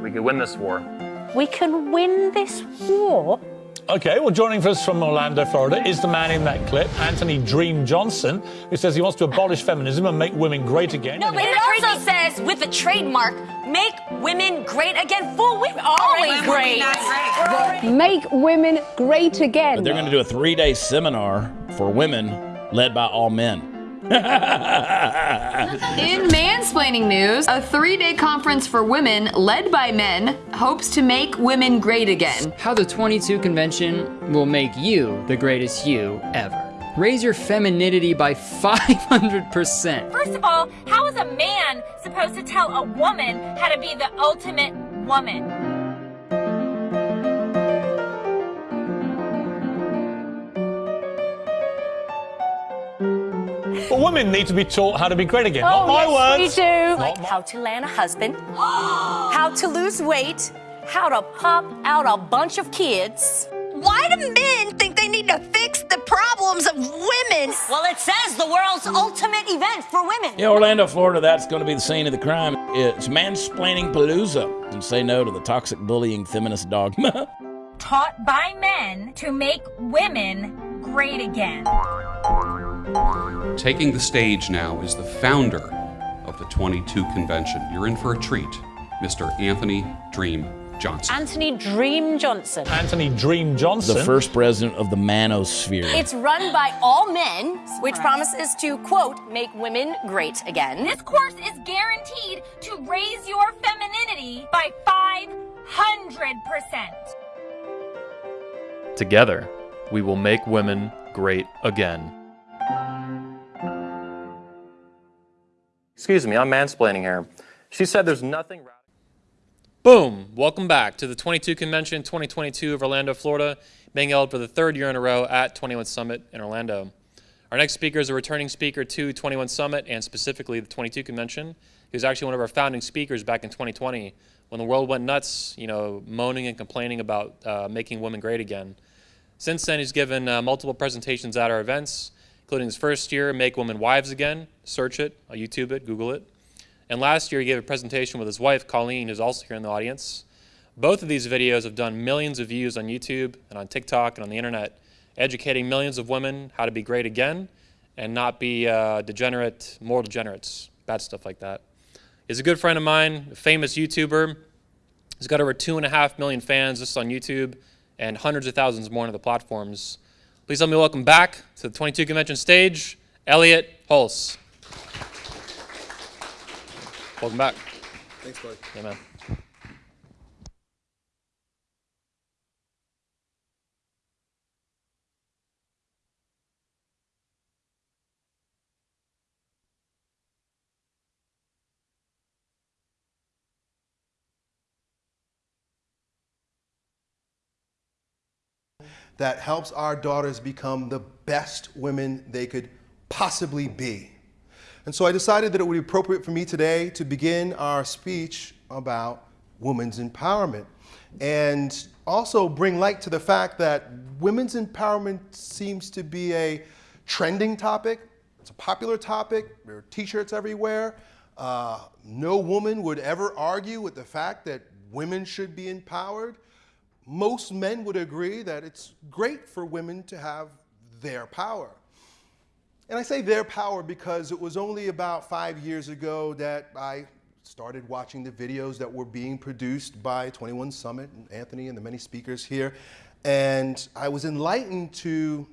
We could win this war. We can win this war? Okay, well, joining us from Orlando, Florida, is the man in that clip, Anthony Dream Johnson, who says he wants to abolish feminism and make women great again. No, but it also says, with a trademark, make women great again for women. Always great. Make women great again. But they're going to do a three day seminar for women led by all men. In mansplaining news, a three day conference for women led by men hopes to make women great again. How the 22 convention will make you the greatest you ever. Raise your femininity by 500%. First of all, how is a man supposed to tell a woman how to be the ultimate woman? Women need to be taught how to be great again. Oh, Not my yes, words. we do. Not my- How to land a husband, how to lose weight, how to pop out a bunch of kids. Why do men think they need to fix the problems of women? Well, it says the world's ultimate event for women. Yeah, Orlando, Florida, that's going to be the scene of the crime. It's mansplaining palooza. And say no to the toxic bullying feminist dogma. Taught by men to make women great again. Taking the stage now is the founder of the 22 convention. You're in for a treat, Mr. Anthony Dream Johnson. Anthony Dream Johnson. Anthony Dream Johnson. the first president of the manosphere. It's run by all men, which promises to, quote, make women great again. This course is guaranteed to raise your femininity by 500%. Together, we will make women great again. Excuse me, I'm mansplaining here. She said there's nothing. Boom! Welcome back to the 22 Convention 2022 of Orlando, Florida, being held for the third year in a row at 21 Summit in Orlando. Our next speaker is a returning speaker to 21 Summit and specifically the 22 Convention. He was actually one of our founding speakers back in 2020 when the world went nuts, you know, moaning and complaining about uh, making women great again. Since then, he's given uh, multiple presentations at our events, including his first year, Make Women Wives Again. Search it, uh, YouTube it, Google it. And last year, he gave a presentation with his wife, Colleen, who's also here in the audience. Both of these videos have done millions of views on YouTube and on TikTok and on the internet, educating millions of women how to be great again and not be uh, degenerate, moral degenerates, bad stuff like that. He's a good friend of mine, a famous YouTuber. He's got over two and a half million fans just on YouTube and hundreds of thousands more on other platforms. Please help me welcome back to the 22 Convention stage, Elliot Hulse. Welcome back. Thanks, bud. Yeah, man. That helps our daughters become the best women they could possibly be. And so I decided that it would be appropriate for me today to begin our speech about women's empowerment and also bring light to the fact that women's empowerment seems to be a trending topic. It's a popular topic. There are t-shirts everywhere. Uh, no woman would ever argue with the fact that women should be empowered most men would agree that it's great for women to have their power. And I say their power because it was only about five years ago that I started watching the videos that were being produced by 21 Summit and Anthony and the many speakers here. And I was enlightened to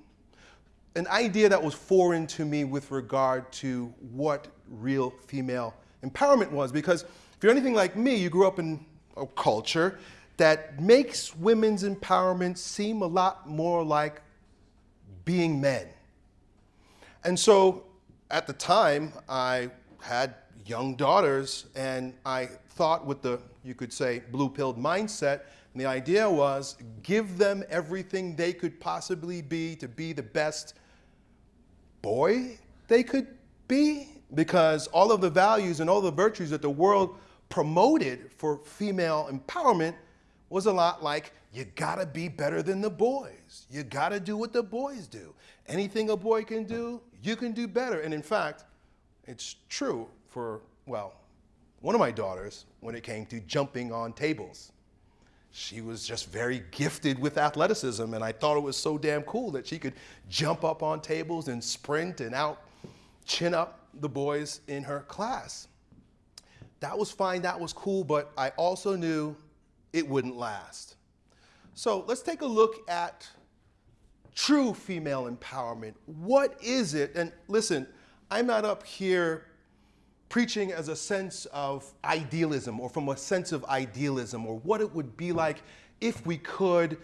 an idea that was foreign to me with regard to what real female empowerment was. Because if you're anything like me, you grew up in a culture that makes women's empowerment seem a lot more like being men. And so at the time, I had young daughters, and I thought with the, you could say, blue pilled mindset, and the idea was give them everything they could possibly be to be the best boy they could be, because all of the values and all the virtues that the world promoted for female empowerment was a lot like you gotta be better than the boys. You gotta do what the boys do. Anything a boy can do, you can do better. And in fact, it's true for, well, one of my daughters when it came to jumping on tables. She was just very gifted with athleticism, and I thought it was so damn cool that she could jump up on tables and sprint and out chin up the boys in her class. That was fine, that was cool, but I also knew it wouldn't last. So let's take a look at true female empowerment. What is it? And listen, I'm not up here preaching as a sense of idealism or from a sense of idealism or what it would be like if we could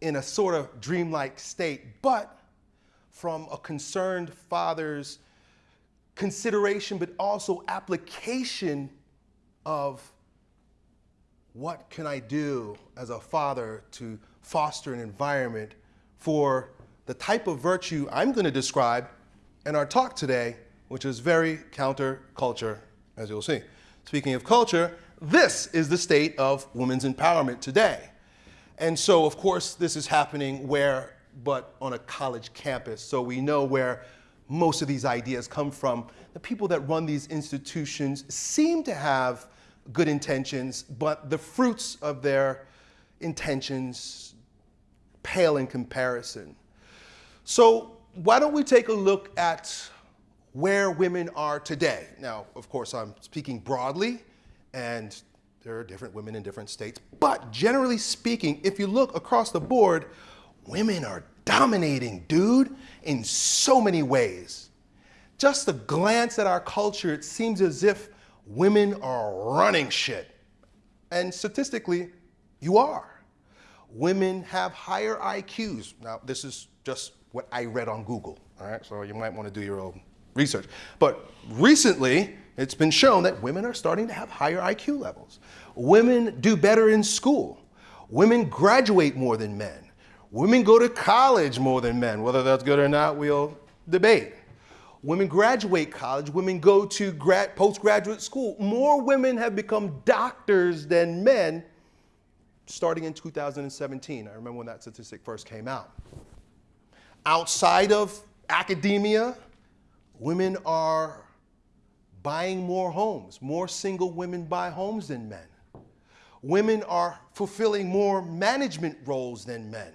in a sort of dreamlike state, but from a concerned father's consideration, but also application of what can I do as a father to foster an environment for the type of virtue I'm going to describe in our talk today, which is very counterculture, as you'll see. Speaking of culture, this is the state of women's empowerment today. And so, of course, this is happening where, but on a college campus. So we know where most of these ideas come from. The people that run these institutions seem to have good intentions, but the fruits of their intentions pale in comparison. So why don't we take a look at where women are today? Now, of course, I'm speaking broadly, and there are different women in different states, but generally speaking, if you look across the board, women are dominating, dude, in so many ways. Just a glance at our culture, it seems as if women are running shit. And statistically, you are. Women have higher IQs. Now, this is just what I read on Google, all right? So you might want to do your own research. But recently, it's been shown that women are starting to have higher IQ levels. Women do better in school. Women graduate more than men. Women go to college more than men. Whether that's good or not, we'll debate. Women graduate college, women go to grad, postgraduate school. More women have become doctors than men starting in 2017. I remember when that statistic first came out. Outside of academia, women are buying more homes. More single women buy homes than men. Women are fulfilling more management roles than men.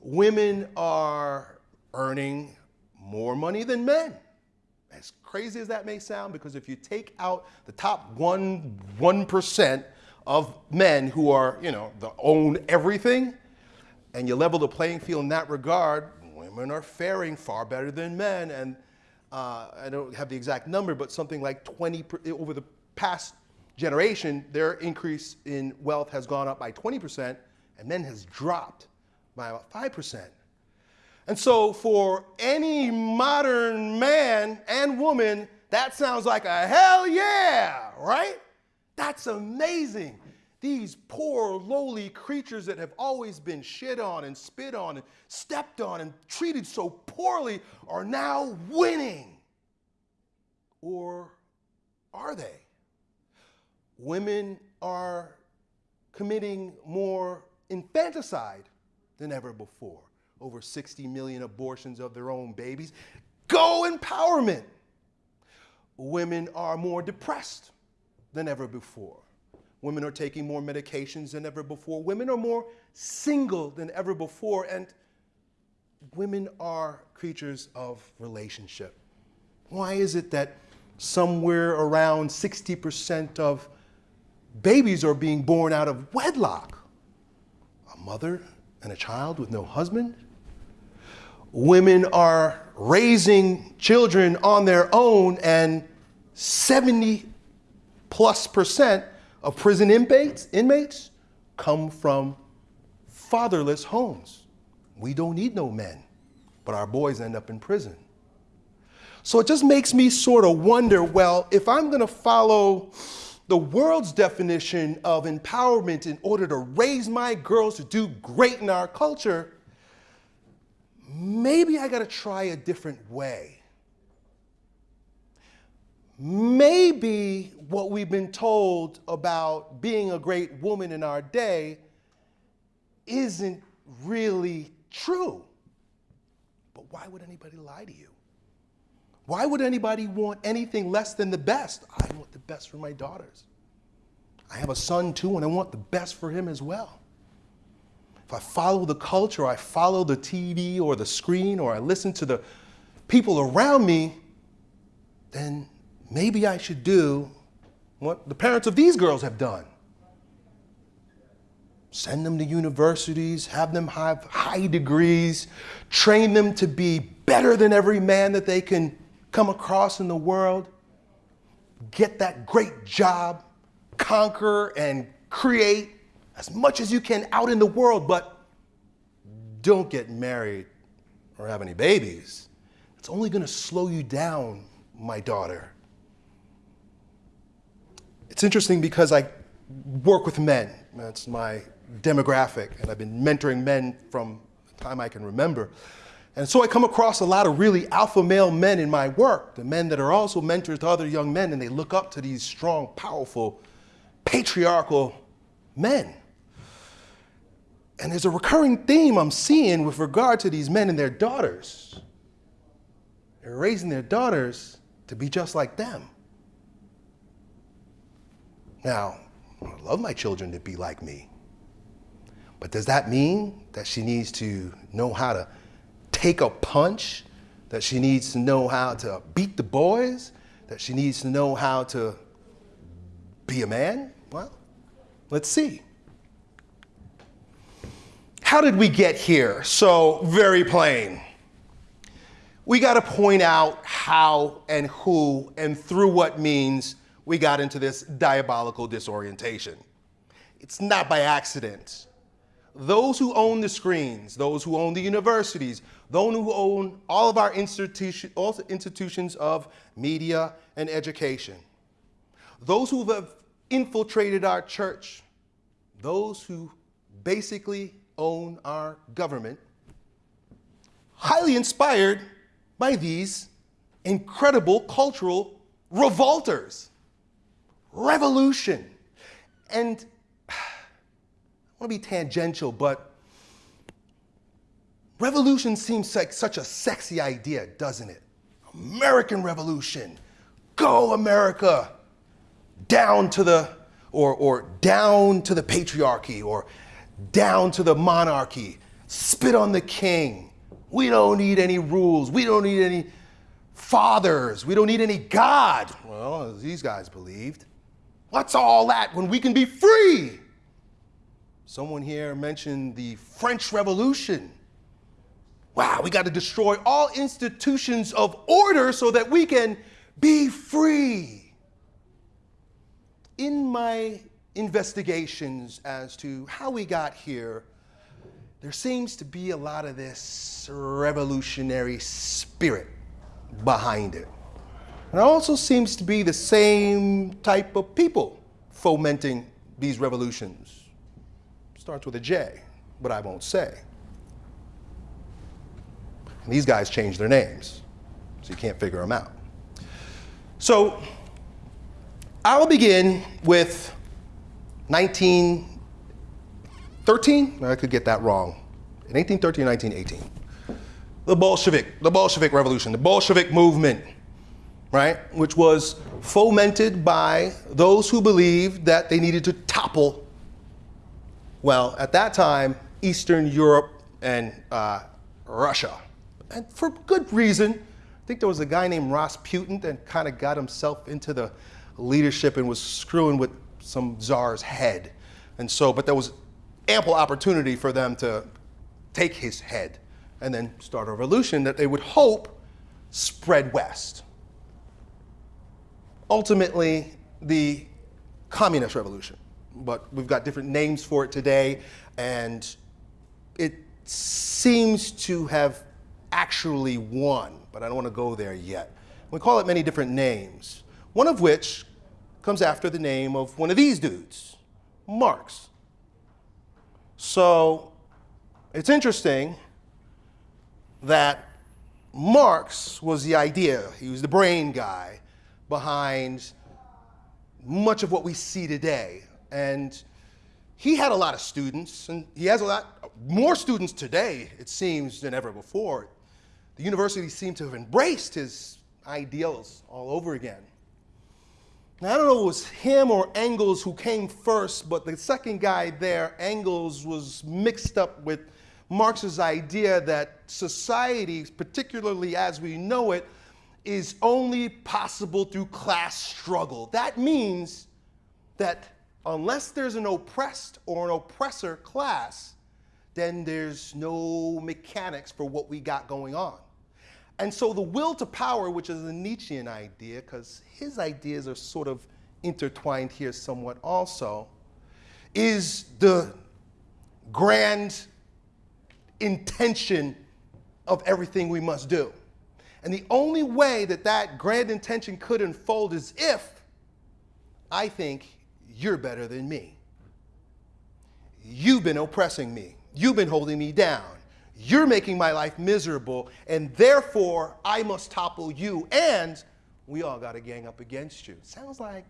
Women are earning more money than men. As crazy as that may sound, because if you take out the top one, 1% of men who are, you know, the own everything, and you level the playing field in that regard, women are faring far better than men. And uh, I don't have the exact number, but something like 20, over the past generation, their increase in wealth has gone up by 20%, and men has dropped by about 5%. And so for any modern man and woman, that sounds like a hell yeah, right? That's amazing. These poor, lowly creatures that have always been shit on and spit on and stepped on and treated so poorly are now winning. Or are they? Women are committing more infanticide than ever before over 60 million abortions of their own babies. Go empowerment. Women are more depressed than ever before. Women are taking more medications than ever before. Women are more single than ever before. And women are creatures of relationship. Why is it that somewhere around 60% of babies are being born out of wedlock? A mother and a child with no husband? Women are raising children on their own and 70 plus percent of prison inmates, inmates come from fatherless homes. We don't need no men, but our boys end up in prison. So it just makes me sort of wonder, well, if I'm gonna follow the world's definition of empowerment in order to raise my girls to do great in our culture, maybe I got to try a different way. Maybe what we've been told about being a great woman in our day isn't really true. But why would anybody lie to you? Why would anybody want anything less than the best? I want the best for my daughters. I have a son too, and I want the best for him as well. If I follow the culture, I follow the TV or the screen, or I listen to the people around me, then maybe I should do what the parents of these girls have done. Send them to universities, have them have high degrees, train them to be better than every man that they can come across in the world, get that great job, conquer and create as much as you can out in the world, but don't get married or have any babies. It's only going to slow you down, my daughter. It's interesting because I work with men. That's my demographic, and I've been mentoring men from the time I can remember. And so I come across a lot of really alpha male men in my work, the men that are also mentors to other young men, and they look up to these strong, powerful, patriarchal men. And there's a recurring theme I'm seeing with regard to these men and their daughters. They're raising their daughters to be just like them. Now, I love my children to be like me. But does that mean that she needs to know how to take a punch, that she needs to know how to beat the boys, that she needs to know how to be a man? Well, let's see. How did we get here? So, very plain. We got to point out how and who and through what means we got into this diabolical disorientation. It's not by accident. Those who own the screens, those who own the universities, those who own all of our institution, all institutions of media and education, those who have infiltrated our church, those who basically own our government, highly inspired by these incredible cultural revolters, revolution. And I want to be tangential, but revolution seems like such a sexy idea, doesn't it? American Revolution, go America, down to the, or, or down to the patriarchy, or down to the monarchy, spit on the king. We don't need any rules. We don't need any fathers. We don't need any God. Well, these guys believed. What's all that when we can be free? Someone here mentioned the French Revolution. Wow, we got to destroy all institutions of order so that we can be free. In my investigations as to how we got here, there seems to be a lot of this revolutionary spirit behind it. And it also seems to be the same type of people fomenting these revolutions. Starts with a J, but I won't say. And these guys change their names, so you can't figure them out. So I'll begin with 1913, I could get that wrong. In 1813, 1918. The Bolshevik, the Bolshevik Revolution, the Bolshevik movement, right? Which was fomented by those who believed that they needed to topple, well, at that time, Eastern Europe and uh, Russia. And for good reason. I think there was a guy named Rasputin that kind of got himself into the leadership and was screwing with some czar's head. And so, but there was ample opportunity for them to take his head and then start a revolution that they would hope spread west. Ultimately, the communist revolution, but we've got different names for it today, and it seems to have actually won, but I don't want to go there yet. We call it many different names, one of which comes after the name of one of these dudes, Marx. So it's interesting that Marx was the idea, he was the brain guy behind much of what we see today. And he had a lot of students, and he has a lot more students today, it seems, than ever before. The university seemed to have embraced his ideals all over again. Now, I don't know if it was him or Engels who came first, but the second guy there, Engels, was mixed up with Marx's idea that society, particularly as we know it, is only possible through class struggle. That means that unless there's an oppressed or an oppressor class, then there's no mechanics for what we got going on. And so the will to power, which is a Nietzschean idea, because his ideas are sort of intertwined here somewhat also, is the grand intention of everything we must do. And the only way that that grand intention could unfold is if I think you're better than me. You've been oppressing me. You've been holding me down. You're making my life miserable, and therefore I must topple you, and we all got to gang up against you. Sounds like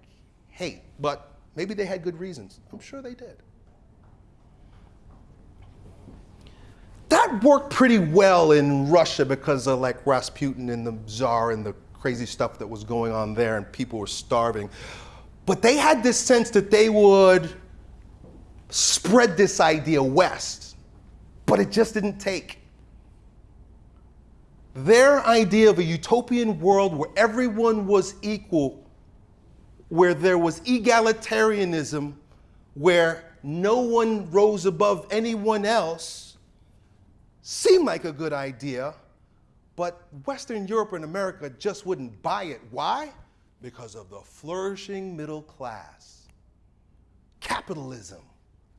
hate, but maybe they had good reasons. I'm sure they did. That worked pretty well in Russia because of like Rasputin and the Tsar and the crazy stuff that was going on there, and people were starving. But they had this sense that they would spread this idea west, but it just didn't take. Their idea of a utopian world where everyone was equal, where there was egalitarianism, where no one rose above anyone else, seemed like a good idea, but Western Europe and America just wouldn't buy it. Why? Because of the flourishing middle class. Capitalism.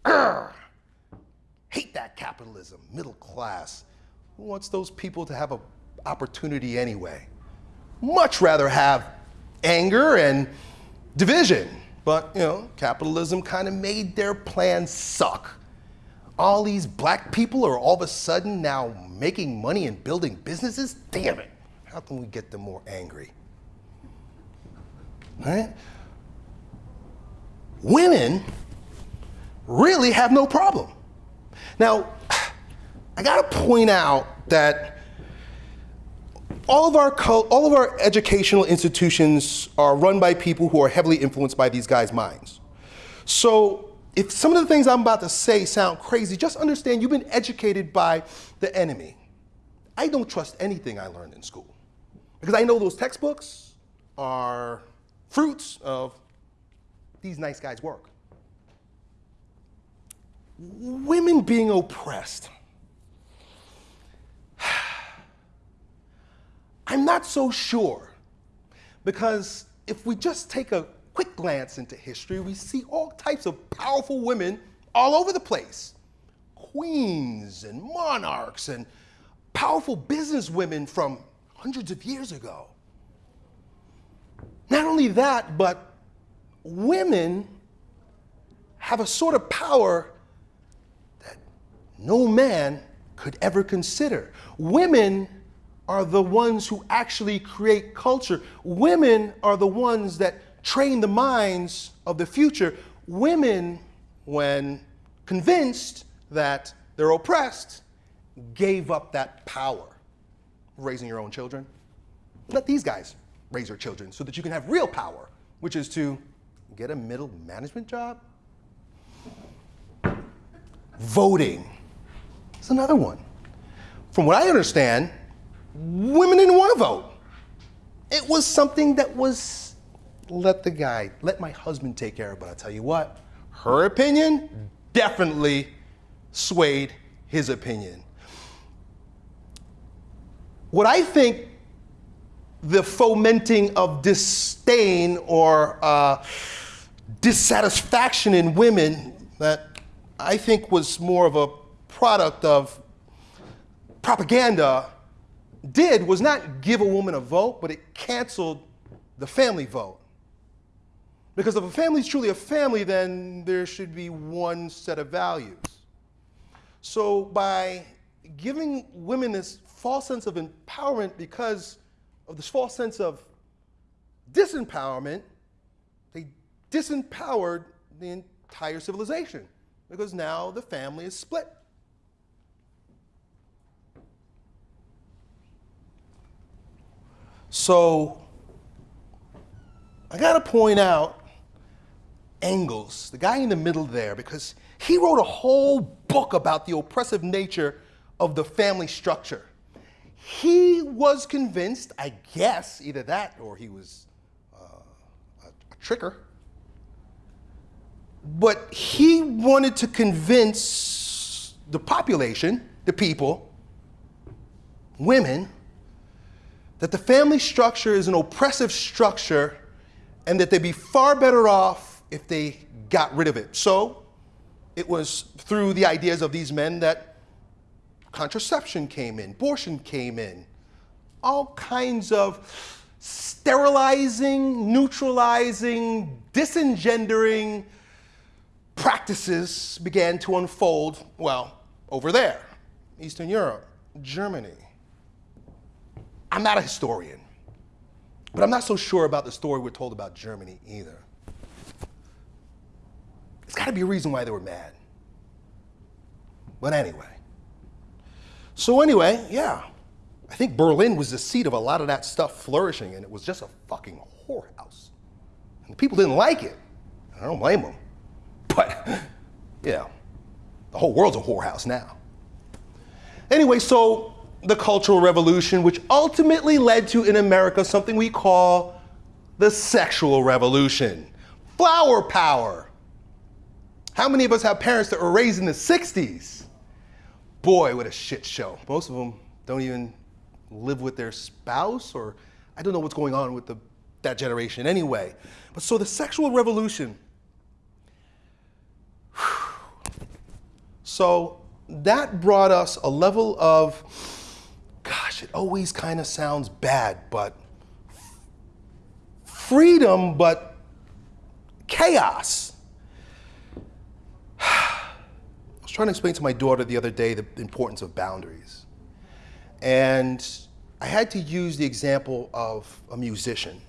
Urgh. Hate that capitalism, middle class. Who wants those people to have an opportunity anyway? Much rather have anger and division. But, you know, capitalism kind of made their plan suck. All these black people are all of a sudden now making money and building businesses? Damn it. How can we get them more angry? Right? Women really have no problem. Now, I got to point out that all of, our all of our educational institutions are run by people who are heavily influenced by these guys' minds. So if some of the things I'm about to say sound crazy, just understand you've been educated by the enemy. I don't trust anything I learned in school because I know those textbooks are fruits of these nice guys' work. Women being oppressed. I'm not so sure because if we just take a quick glance into history, we see all types of powerful women all over the place. Queens and monarchs and powerful businesswomen from hundreds of years ago. Not only that, but women have a sort of power no man could ever consider. Women are the ones who actually create culture. Women are the ones that train the minds of the future. Women, when convinced that they're oppressed, gave up that power. Raising your own children. Let these guys raise your children so that you can have real power, which is to get a middle management job. Voting another one. From what I understand, women didn't want to vote. It was something that was let the guy, let my husband take care of. But I tell you what, her opinion definitely swayed his opinion. What I think the fomenting of disdain or uh, dissatisfaction in women that I think was more of a product of propaganda did was not give a woman a vote, but it canceled the family vote. Because if a family is truly a family, then there should be one set of values. So by giving women this false sense of empowerment because of this false sense of disempowerment, they disempowered the entire civilization because now the family is split. So I got to point out Engels, the guy in the middle there, because he wrote a whole book about the oppressive nature of the family structure. He was convinced, I guess, either that or he was uh, a, a tricker, but he wanted to convince the population, the people, women, that the family structure is an oppressive structure and that they'd be far better off if they got rid of it. So it was through the ideas of these men that contraception came in, abortion came in, all kinds of sterilizing, neutralizing, disengendering practices began to unfold, well, over there, Eastern Europe, Germany. I'm not a historian, but I'm not so sure about the story we're told about Germany either. There's got to be a reason why they were mad. But anyway. So, anyway, yeah, I think Berlin was the seat of a lot of that stuff flourishing, and it was just a fucking whorehouse. And the people didn't like it. I don't blame them. But, yeah, the whole world's a whorehouse now. Anyway, so the Cultural Revolution, which ultimately led to in America something we call the Sexual Revolution. Flower power. How many of us have parents that were raised in the 60s? Boy, what a shit show. Most of them don't even live with their spouse, or I don't know what's going on with the, that generation anyway. But so the sexual revolution. So that brought us a level of, gosh, it always kind of sounds bad, but freedom, but chaos. I was trying to explain to my daughter the other day the importance of boundaries. And I had to use the example of a musician.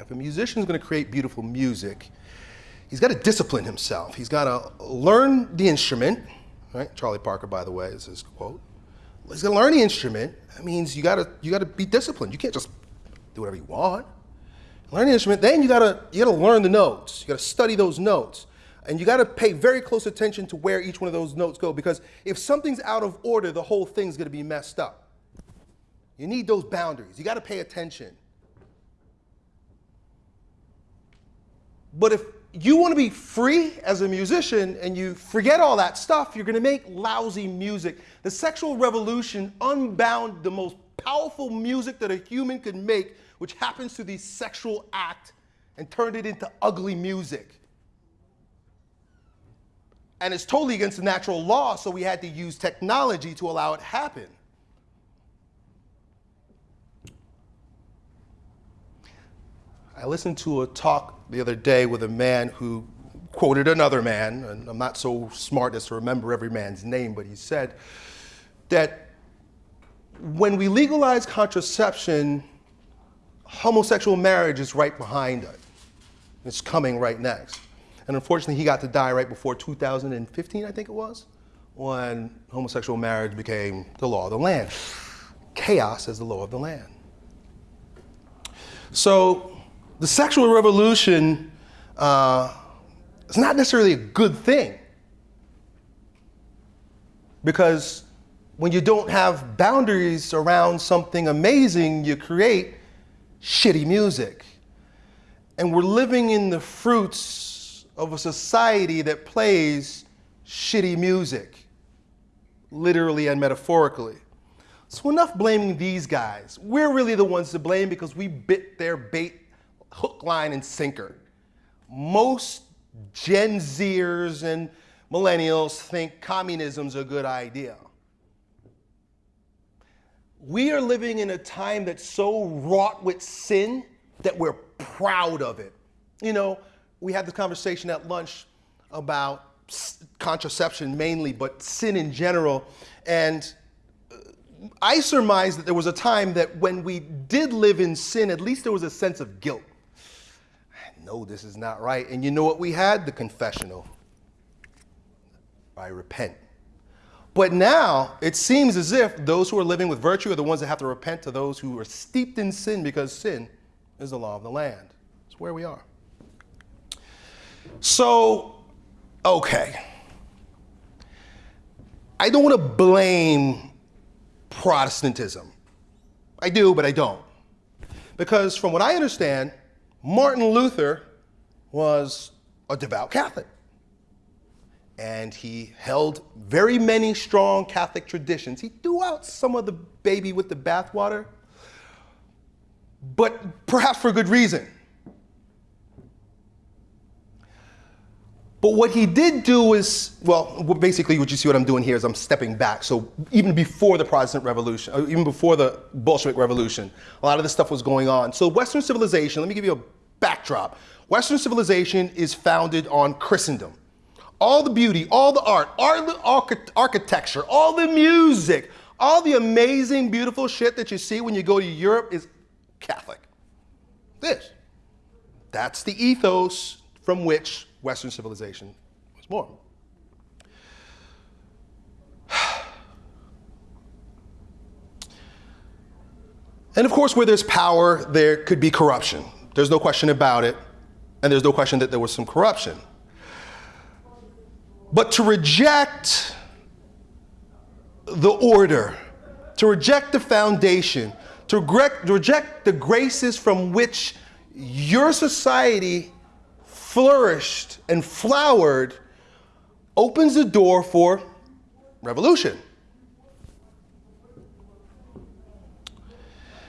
If a musician is going to create beautiful music, he's got to discipline himself. He's got to learn the instrument, right? Charlie Parker, by the way, is his quote. He's to learn the instrument. That means you got to you got to be disciplined. You can't just do whatever you want. Learn the instrument. Then you got to you got to learn the notes. You got to study those notes. And you got to pay very close attention to where each one of those notes go because if something's out of order, the whole thing's going to be messed up. You need those boundaries. You got to pay attention. But if you want to be free as a musician and you forget all that stuff, you're going to make lousy music. The sexual revolution unbound the most powerful music that a human could make, which happens through the sexual act, and turned it into ugly music. And it's totally against the natural law, so we had to use technology to allow it happen. I listened to a talk the other day with a man who quoted another man, and I'm not so smart as to remember every man's name, but he said that when we legalize contraception, homosexual marriage is right behind it. It's coming right next. And unfortunately, he got to die right before 2015, I think it was, when homosexual marriage became the law of the land. Chaos is the law of the land. So the sexual revolution uh, is not necessarily a good thing because when you don't have boundaries around something amazing, you create shitty music. And we're living in the fruits of a society that plays shitty music, literally and metaphorically. So enough blaming these guys. We're really the ones to blame because we bit their bait hook, line, and sinker. Most Gen Zers and millennials think communism's a good idea. We are living in a time that's so wrought with sin that we're proud of it. You know, we had the conversation at lunch about contraception mainly, but sin in general. And uh, I surmised that there was a time that when we did live in sin, at least there was a sense of guilt no, this is not right. And you know what we had? The confessional. I repent. But now it seems as if those who are living with virtue are the ones that have to repent to those who are steeped in sin because sin is the law of the land. It's where we are. So, okay. I don't want to blame Protestantism. I do, but I don't. Because from what I understand, Martin Luther was a devout Catholic. And he held very many strong Catholic traditions. He threw out some of the baby with the bathwater, but perhaps for a good reason. But what he did do is, well, basically what you see what I'm doing here is I'm stepping back. So even before the Protestant Revolution, uh, even before the Bolshevik Revolution, a lot of this stuff was going on. So Western civilization, let me give you a backdrop. Western civilization is founded on Christendom. All the beauty, all the art, all the architecture, all the music, all the amazing, beautiful shit that you see when you go to Europe is Catholic. This. That's the ethos from which Western civilization was born. And of course, where there's power, there could be corruption. There's no question about it. And there's no question that there was some corruption. But to reject the order, to reject the foundation, to reject the graces from which your society flourished and flowered opens the door for revolution.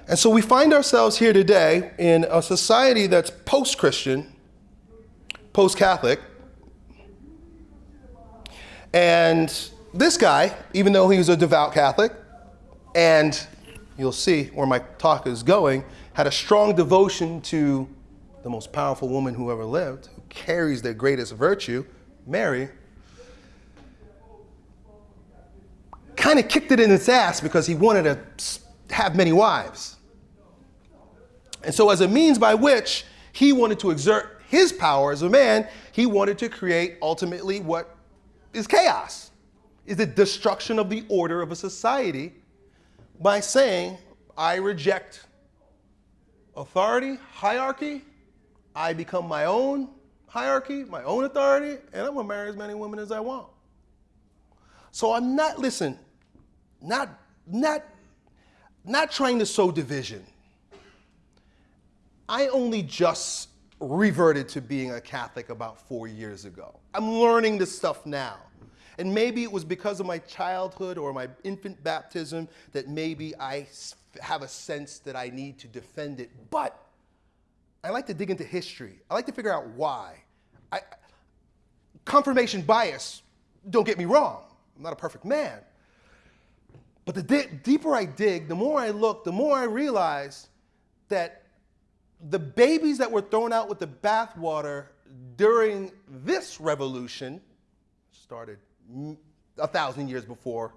And so we find ourselves here today in a society that's post Christian, post Catholic. And this guy, even though he was a devout Catholic, and you'll see where my talk is going, had a strong devotion to the most powerful woman who ever lived, carries the greatest virtue, Mary, kind of kicked it in its ass because he wanted to have many wives. And so, as a means by which he wanted to exert his power as a man, he wanted to create ultimately what is chaos, is the destruction of the order of a society by saying, I reject authority, hierarchy, I become my own hierarchy, my own authority, and I'm gonna marry as many women as I want. So I'm not, listen, not, not, not trying to sow division. I only just reverted to being a Catholic about four years ago. I'm learning this stuff now. And maybe it was because of my childhood or my infant baptism that maybe I have a sense that I need to defend it. But I like to dig into history. I like to figure out why. I, confirmation bias, don't get me wrong. I'm not a perfect man. But the di deeper I dig, the more I look, the more I realize that the babies that were thrown out with the bathwater during this revolution started a thousand years before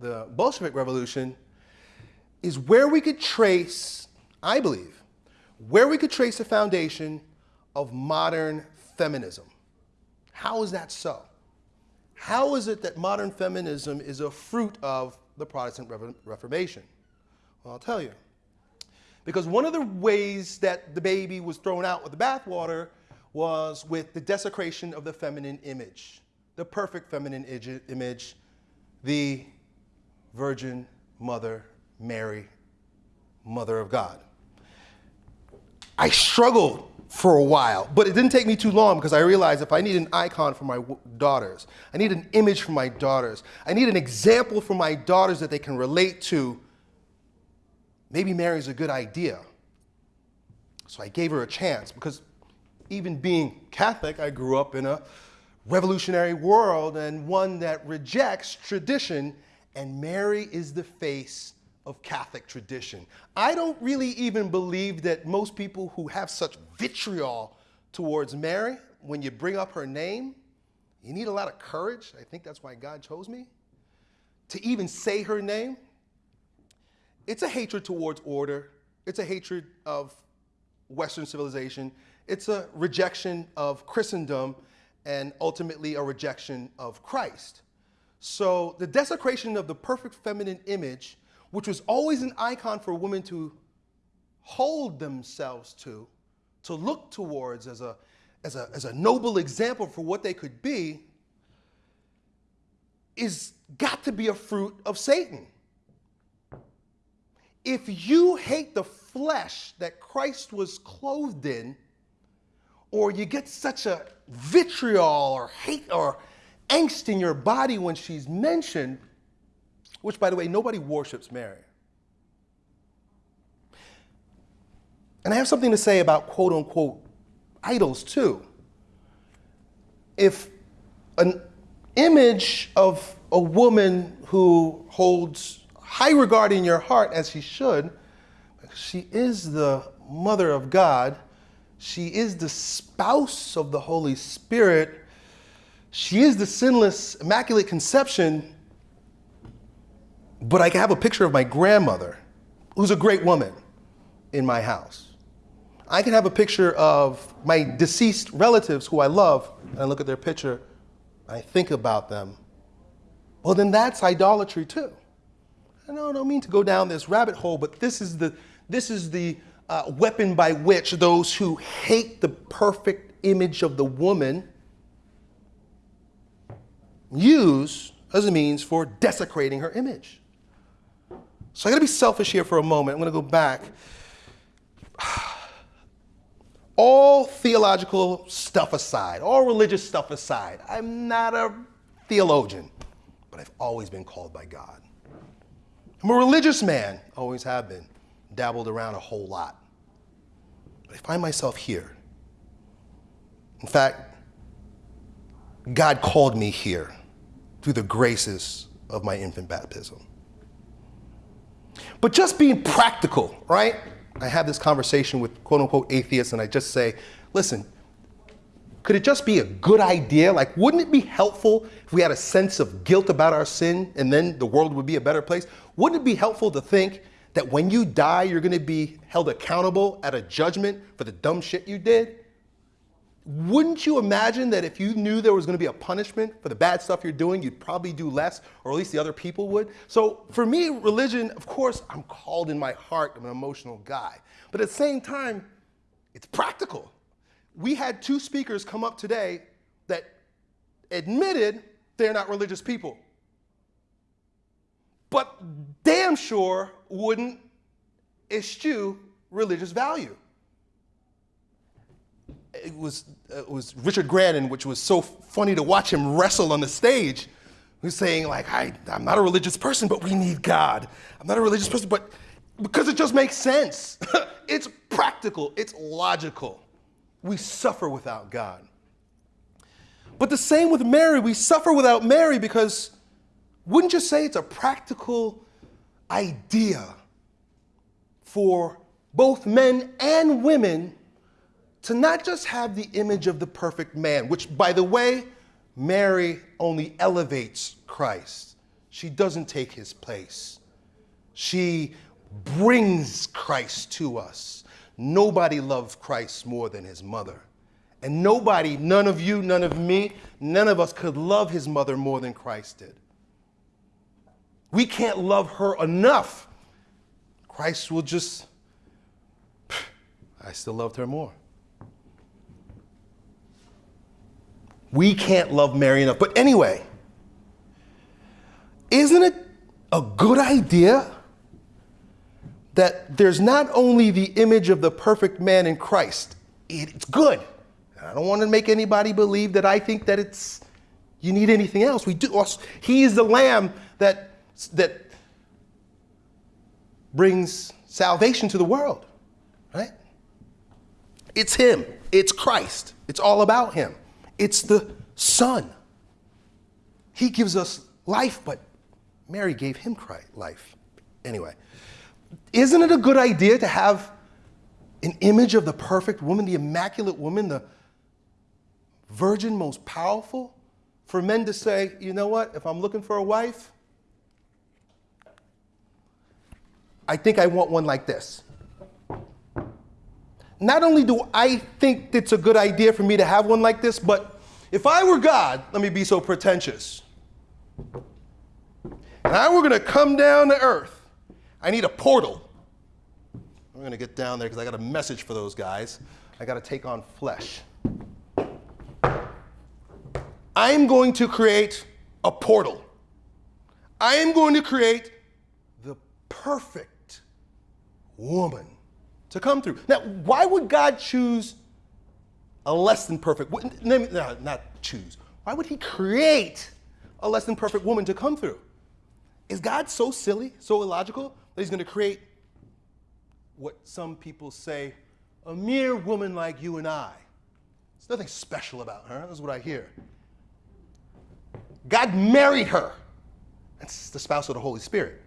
the Bolshevik Revolution is where we could trace, I believe, where we could trace the foundation of modern feminism. How is that so? How is it that modern feminism is a fruit of the Protestant Reformation? Well, I'll tell you. Because one of the ways that the baby was thrown out with the bathwater was with the desecration of the feminine image, the perfect feminine image, the Virgin Mother Mary, Mother of God. I struggled for a while, but it didn't take me too long because I realized if I need an icon for my daughters, I need an image for my daughters, I need an example for my daughters that they can relate to, maybe Mary's a good idea. So I gave her a chance because even being Catholic, I grew up in a revolutionary world and one that rejects tradition, and Mary is the face of Catholic tradition. I don't really even believe that most people who have such vitriol towards Mary, when you bring up her name, you need a lot of courage. I think that's why God chose me. To even say her name, it's a hatred towards order. It's a hatred of Western civilization. It's a rejection of Christendom and ultimately a rejection of Christ. So the desecration of the perfect feminine image, which was always an icon for women to hold themselves to, to look towards as a, as a, as a noble example for what they could be, is got to be a fruit of Satan. If you hate the flesh that Christ was clothed in, or you get such a vitriol or hate or angst in your body when she's mentioned, which, by the way, nobody worships Mary. And I have something to say about quote unquote idols too. If an image of a woman who holds high regard in your heart, as she should, she is the mother of God, she is the spouse of the Holy Spirit, she is the sinless, immaculate conception. But I can have a picture of my grandmother, who's a great woman, in my house. I can have a picture of my deceased relatives who I love, and I look at their picture, I think about them. Well, then that's idolatry too. I don't, I don't mean to go down this rabbit hole, but this is the, this is the uh, weapon by which those who hate the perfect image of the woman use as a means for desecrating her image. So I gotta be selfish here for a moment. I'm gonna go back. All theological stuff aside, all religious stuff aside, I'm not a theologian, but I've always been called by God. I'm a religious man, always have been, dabbled around a whole lot. But I find myself here. In fact, God called me here through the graces of my infant baptism. But just being practical, right? I have this conversation with quote unquote atheists, and I just say, listen, could it just be a good idea? Like, wouldn't it be helpful if we had a sense of guilt about our sin and then the world would be a better place? Wouldn't it be helpful to think that when you die, you're gonna be held accountable at a judgment for the dumb shit you did? Wouldn't you imagine that if you knew there was going to be a punishment for the bad stuff you're doing, you'd probably do less, or at least the other people would? So for me, religion, of course, I'm called in my heart, I'm an emotional guy. But at the same time, it's practical. We had two speakers come up today that admitted they're not religious people, but damn sure wouldn't eschew religious value it was, uh, it was Richard Grandin, which was so funny to watch him wrestle on the stage. who's saying, like, I, I'm not a religious person, but we need God. I'm not a religious person, but because it just makes sense. it's practical, it's logical. We suffer without God. But the same with Mary, we suffer without Mary because wouldn't you say it's a practical idea for both men and women to not just have the image of the perfect man, which, by the way, Mary only elevates Christ. She doesn't take his place. She brings Christ to us. Nobody loved Christ more than his mother. And nobody, none of you, none of me, none of us could love his mother more than Christ did. We can't love her enough. Christ will just, I still loved her more. We can't love Mary enough. But anyway, isn't it a good idea that there's not only the image of the perfect man in Christ, it's good. I don't want to make anybody believe that I think that it's you need anything else. We do. He is the lamb that that brings salvation to the world, right? It's him. It's Christ. It's all about him. It's the Son. He gives us life, but Mary gave him life. Anyway, isn't it a good idea to have an image of the perfect woman, the immaculate woman, the virgin, most powerful? For men to say, you know what, if I'm looking for a wife, I think I want one like this. Not only do I think it's a good idea for me to have one like this, but if I were God, let me be so pretentious. Now I were gonna come down to earth. I need a portal. I'm gonna get down there because I got a message for those guys. I gotta take on flesh. I'm going to create a portal. I am going to create the perfect woman to come through. Now, why would God choose a less than perfect? No, not choose. Why would He create a less than perfect woman to come through? Is God so silly, so illogical that He's going to create what some people say a mere woman like you and I? There's nothing special about her. That's what I hear. God married her. That's the spouse of the Holy Spirit.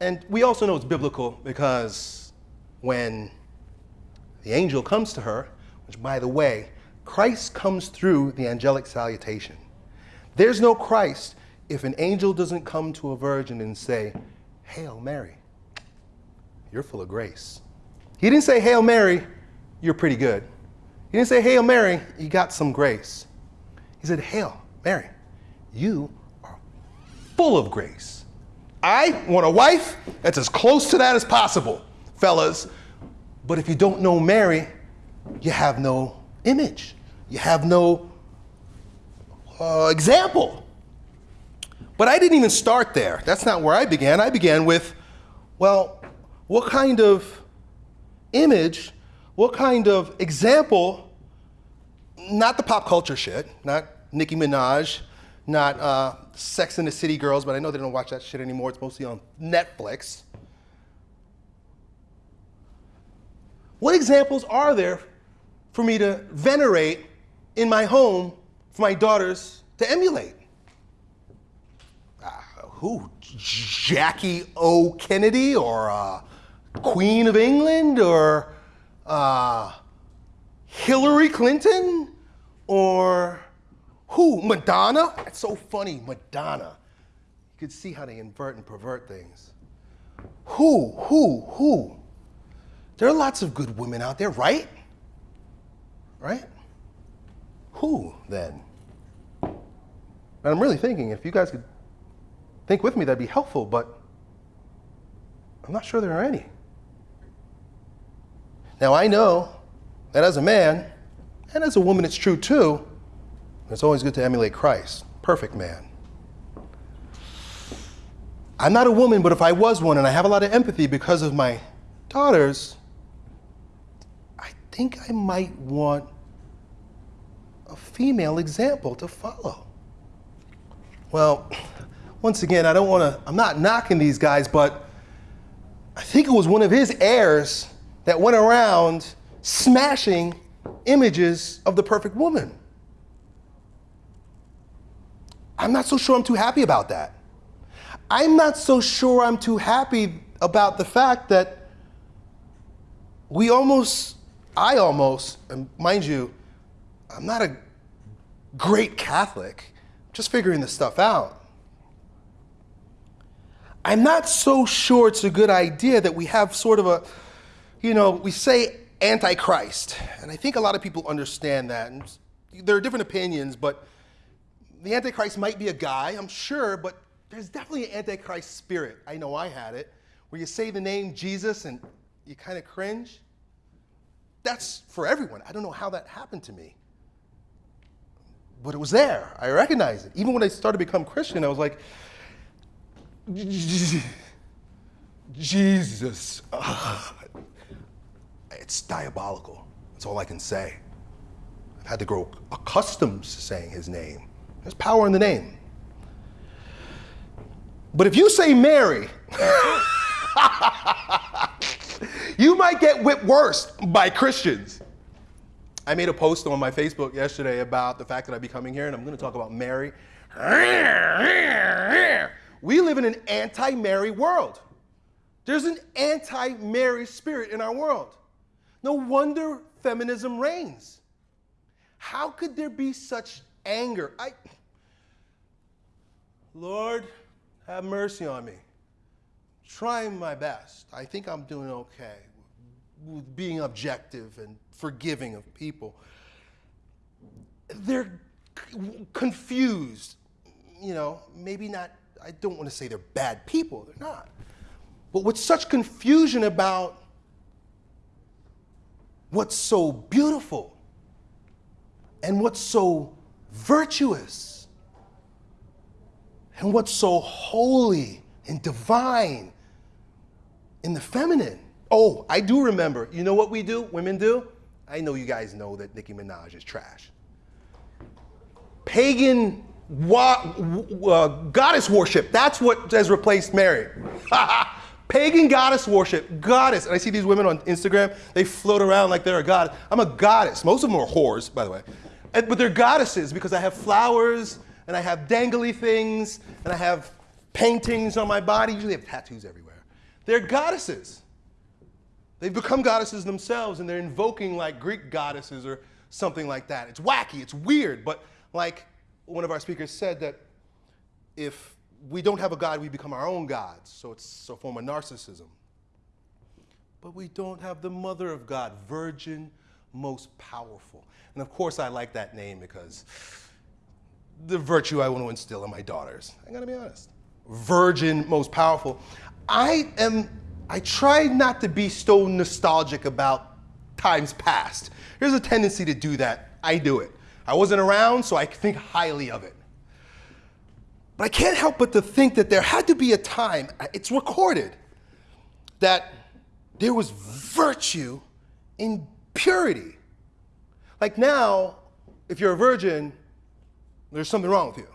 And we also know it's biblical because when the angel comes to her, which by the way, Christ comes through the angelic salutation. There's no Christ if an angel doesn't come to a virgin and say, Hail Mary, you're full of grace. He didn't say, Hail Mary, you're pretty good. He didn't say, Hail Mary, you got some grace. He said, Hail Mary, you are full of grace. I want a wife that's as close to that as possible, fellas. But if you don't know Mary, you have no image. You have no uh, example. But I didn't even start there. That's not where I began. I began with, well, what kind of image, what kind of example, not the pop culture shit, not Nicki Minaj, not uh, Sex and the City Girls, but I know they don't watch that shit anymore. It's mostly on Netflix. What examples are there for me to venerate in my home for my daughters to emulate? Uh, who? Jackie O. Kennedy or uh, Queen of England or uh, Hillary Clinton or who? Madonna? That's so funny, Madonna. You could see how they invert and pervert things. Who? Who? Who? There are lots of good women out there, right? Right? Who then? And I'm really thinking if you guys could think with me, that'd be helpful, but I'm not sure there are any. Now, I know that as a man, and as a woman, it's true too, it's always good to emulate Christ, perfect man. I'm not a woman, but if I was one and I have a lot of empathy because of my daughters, think I might want a female example to follow. Well, once again, I don't want to, I'm not knocking these guys, but I think it was one of his heirs that went around smashing images of the perfect woman. I'm not so sure I'm too happy about that. I'm not so sure I'm too happy about the fact that we almost, I almost, mind you, I'm not a great Catholic, just figuring this stuff out. I'm not so sure it's a good idea that we have sort of a, you know, we say antichrist, and I think a lot of people understand that. And there are different opinions, but the Antichrist might be a guy, I'm sure, but there's definitely an Antichrist spirit. I know I had it, where you say the name Jesus and you kind of cringe. That's for everyone. I don't know how that happened to me. But it was there. I recognized it. Even when I started to become Christian, I was like, Jesus. Ugh. It's diabolical. That's all I can say. I've had to grow accustomed to saying his name. There's power in the name. But if you say Mary, you might get whipped worse by Christians. I made a post on my Facebook yesterday about the fact that I'd be coming here, and I'm going to talk about Mary. We live in an anti Mary world. There's an anti Mary spirit in our world. No wonder feminism reigns. How could there be such anger? I, Lord, have mercy on me. Trying my best. I think I'm doing okay with being objective and forgiving of people. They're confused, you know, maybe not I don't want to say they're bad people, they're not. But with such confusion about what's so beautiful and what's so virtuous and what's so holy and divine in the feminine. Oh, I do remember. You know what we do? Women do? I know you guys know that Nicki Minaj is trash. Pagan wa- uh, goddess worship. That's what has replaced Mary. Pagan goddess worship. Goddess. And I see these women on Instagram, they float around like they're a goddess. I'm a goddess. Most of them are whores, by the way. And, but they're goddesses because I have flowers and I have dangly things and I have paintings on my body. Usually I have tattoos everywhere. They're goddesses. They've become goddesses themselves and they're invoking like Greek goddesses or something like that. It's wacky, it's weird, but like one of our speakers said that if we don't have a God, we become our own gods. So it's a form of narcissism. But we don't have the mother of God, virgin, most powerful. And of course, I like that name because the virtue I want to instill in my daughters. I gotta be honest. Virgin, most powerful. I am, I try not to be so nostalgic about times past. There's a tendency to do that. I do it. I wasn't around, so I think highly of it. But I can't help but to think that there had to be a time, it's recorded, that there was virtue in purity. Like now, if you're a virgin, there's something wrong with you.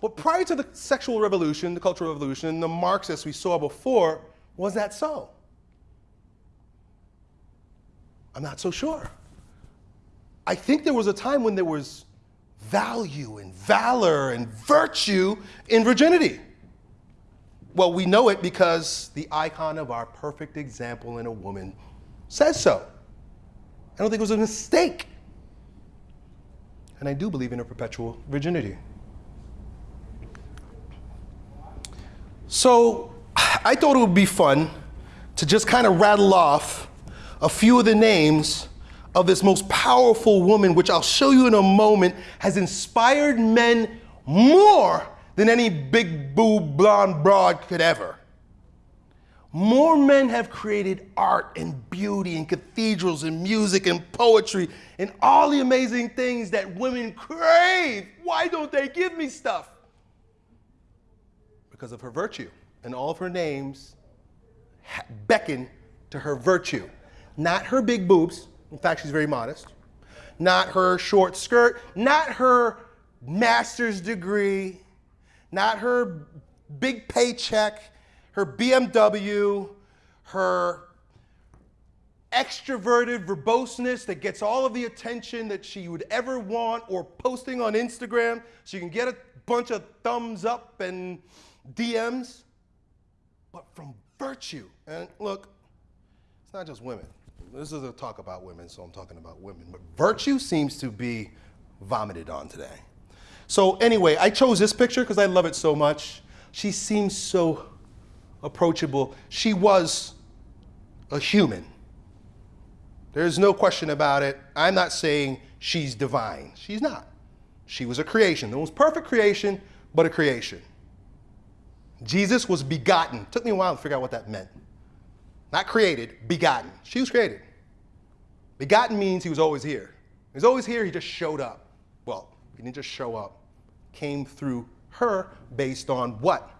But prior to the sexual revolution, the cultural revolution, the Marxists we saw before, was that so? I'm not so sure. I think there was a time when there was value and valor and virtue in virginity. Well, we know it because the icon of our perfect example in a woman says so. I don't think it was a mistake. And I do believe in a perpetual virginity. So I thought it would be fun to just kind of rattle off a few of the names of this most powerful woman, which I'll show you in a moment, has inspired men more than any big boob blonde broad could ever. More men have created art and beauty and cathedrals and music and poetry and all the amazing things that women crave. Why don't they give me stuff? Because of her virtue. And all of her names beckon to her virtue. Not her big boobs, in fact, she's very modest. Not her short skirt, not her master's degree, not her big paycheck, her BMW, her extroverted verboseness that gets all of the attention that she would ever want or posting on Instagram so you can get a bunch of thumbs up and DMs, but from virtue. And look, it's not just women this is a talk about women, so I'm talking about women. But virtue seems to be vomited on today. So anyway, I chose this picture because I love it so much. She seems so approachable. She was a human. There's no question about it. I'm not saying she's divine. She's not. She was a creation. The most perfect creation, but a creation. Jesus was begotten. Took me a while to figure out what that meant. Not created, begotten. She was created. Begotten means he was always here. He was always here, he just showed up. Well, he didn't just show up, came through her based on what?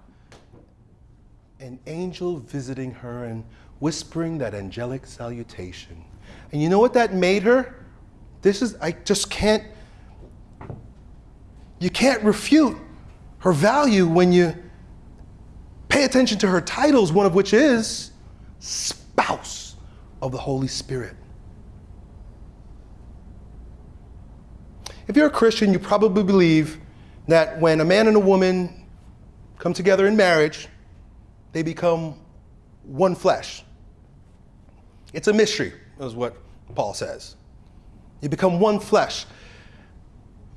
An angel visiting her and whispering that angelic salutation. And you know what that made her? This is, I just can't, you can't refute her value when you pay attention to her titles, one of which is spouse of the Holy Spirit. If you're a Christian, you probably believe that when a man and a woman come together in marriage, they become one flesh. It's a mystery, is what Paul says. You become one flesh.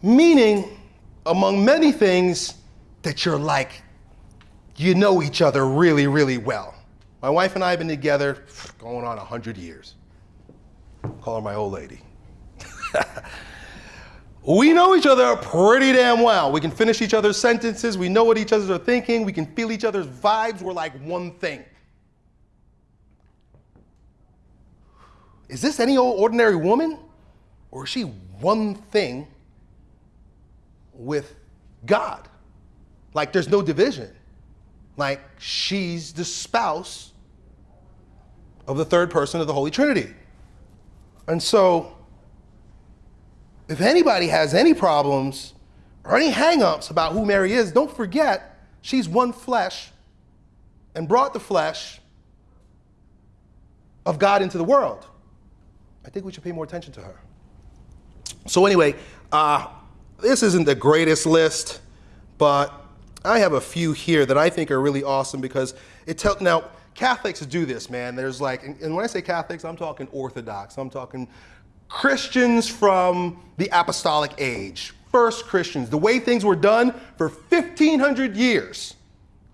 Meaning, among many things, that you're like, you know each other really, really well. My wife and I have been together going on 100 years. Call her my old lady. We know each other pretty damn well. We can finish each other's sentences. We know what each other are thinking. We can feel each other's vibes. We're like one thing. Is this any old ordinary woman? Or is she one thing with God? Like there's no division. Like she's the spouse of the third person of the Holy Trinity. And so, if anybody has any problems or any hangups about who Mary is, don't forget she's one flesh and brought the flesh of God into the world. I think we should pay more attention to her. So, anyway, uh, this isn't the greatest list, but I have a few here that I think are really awesome because it tells. Now, Catholics do this, man. There's like, and when I say Catholics, I'm talking Orthodox. I'm talking Christians from the apostolic age, first Christians, the way things were done for 1,500 years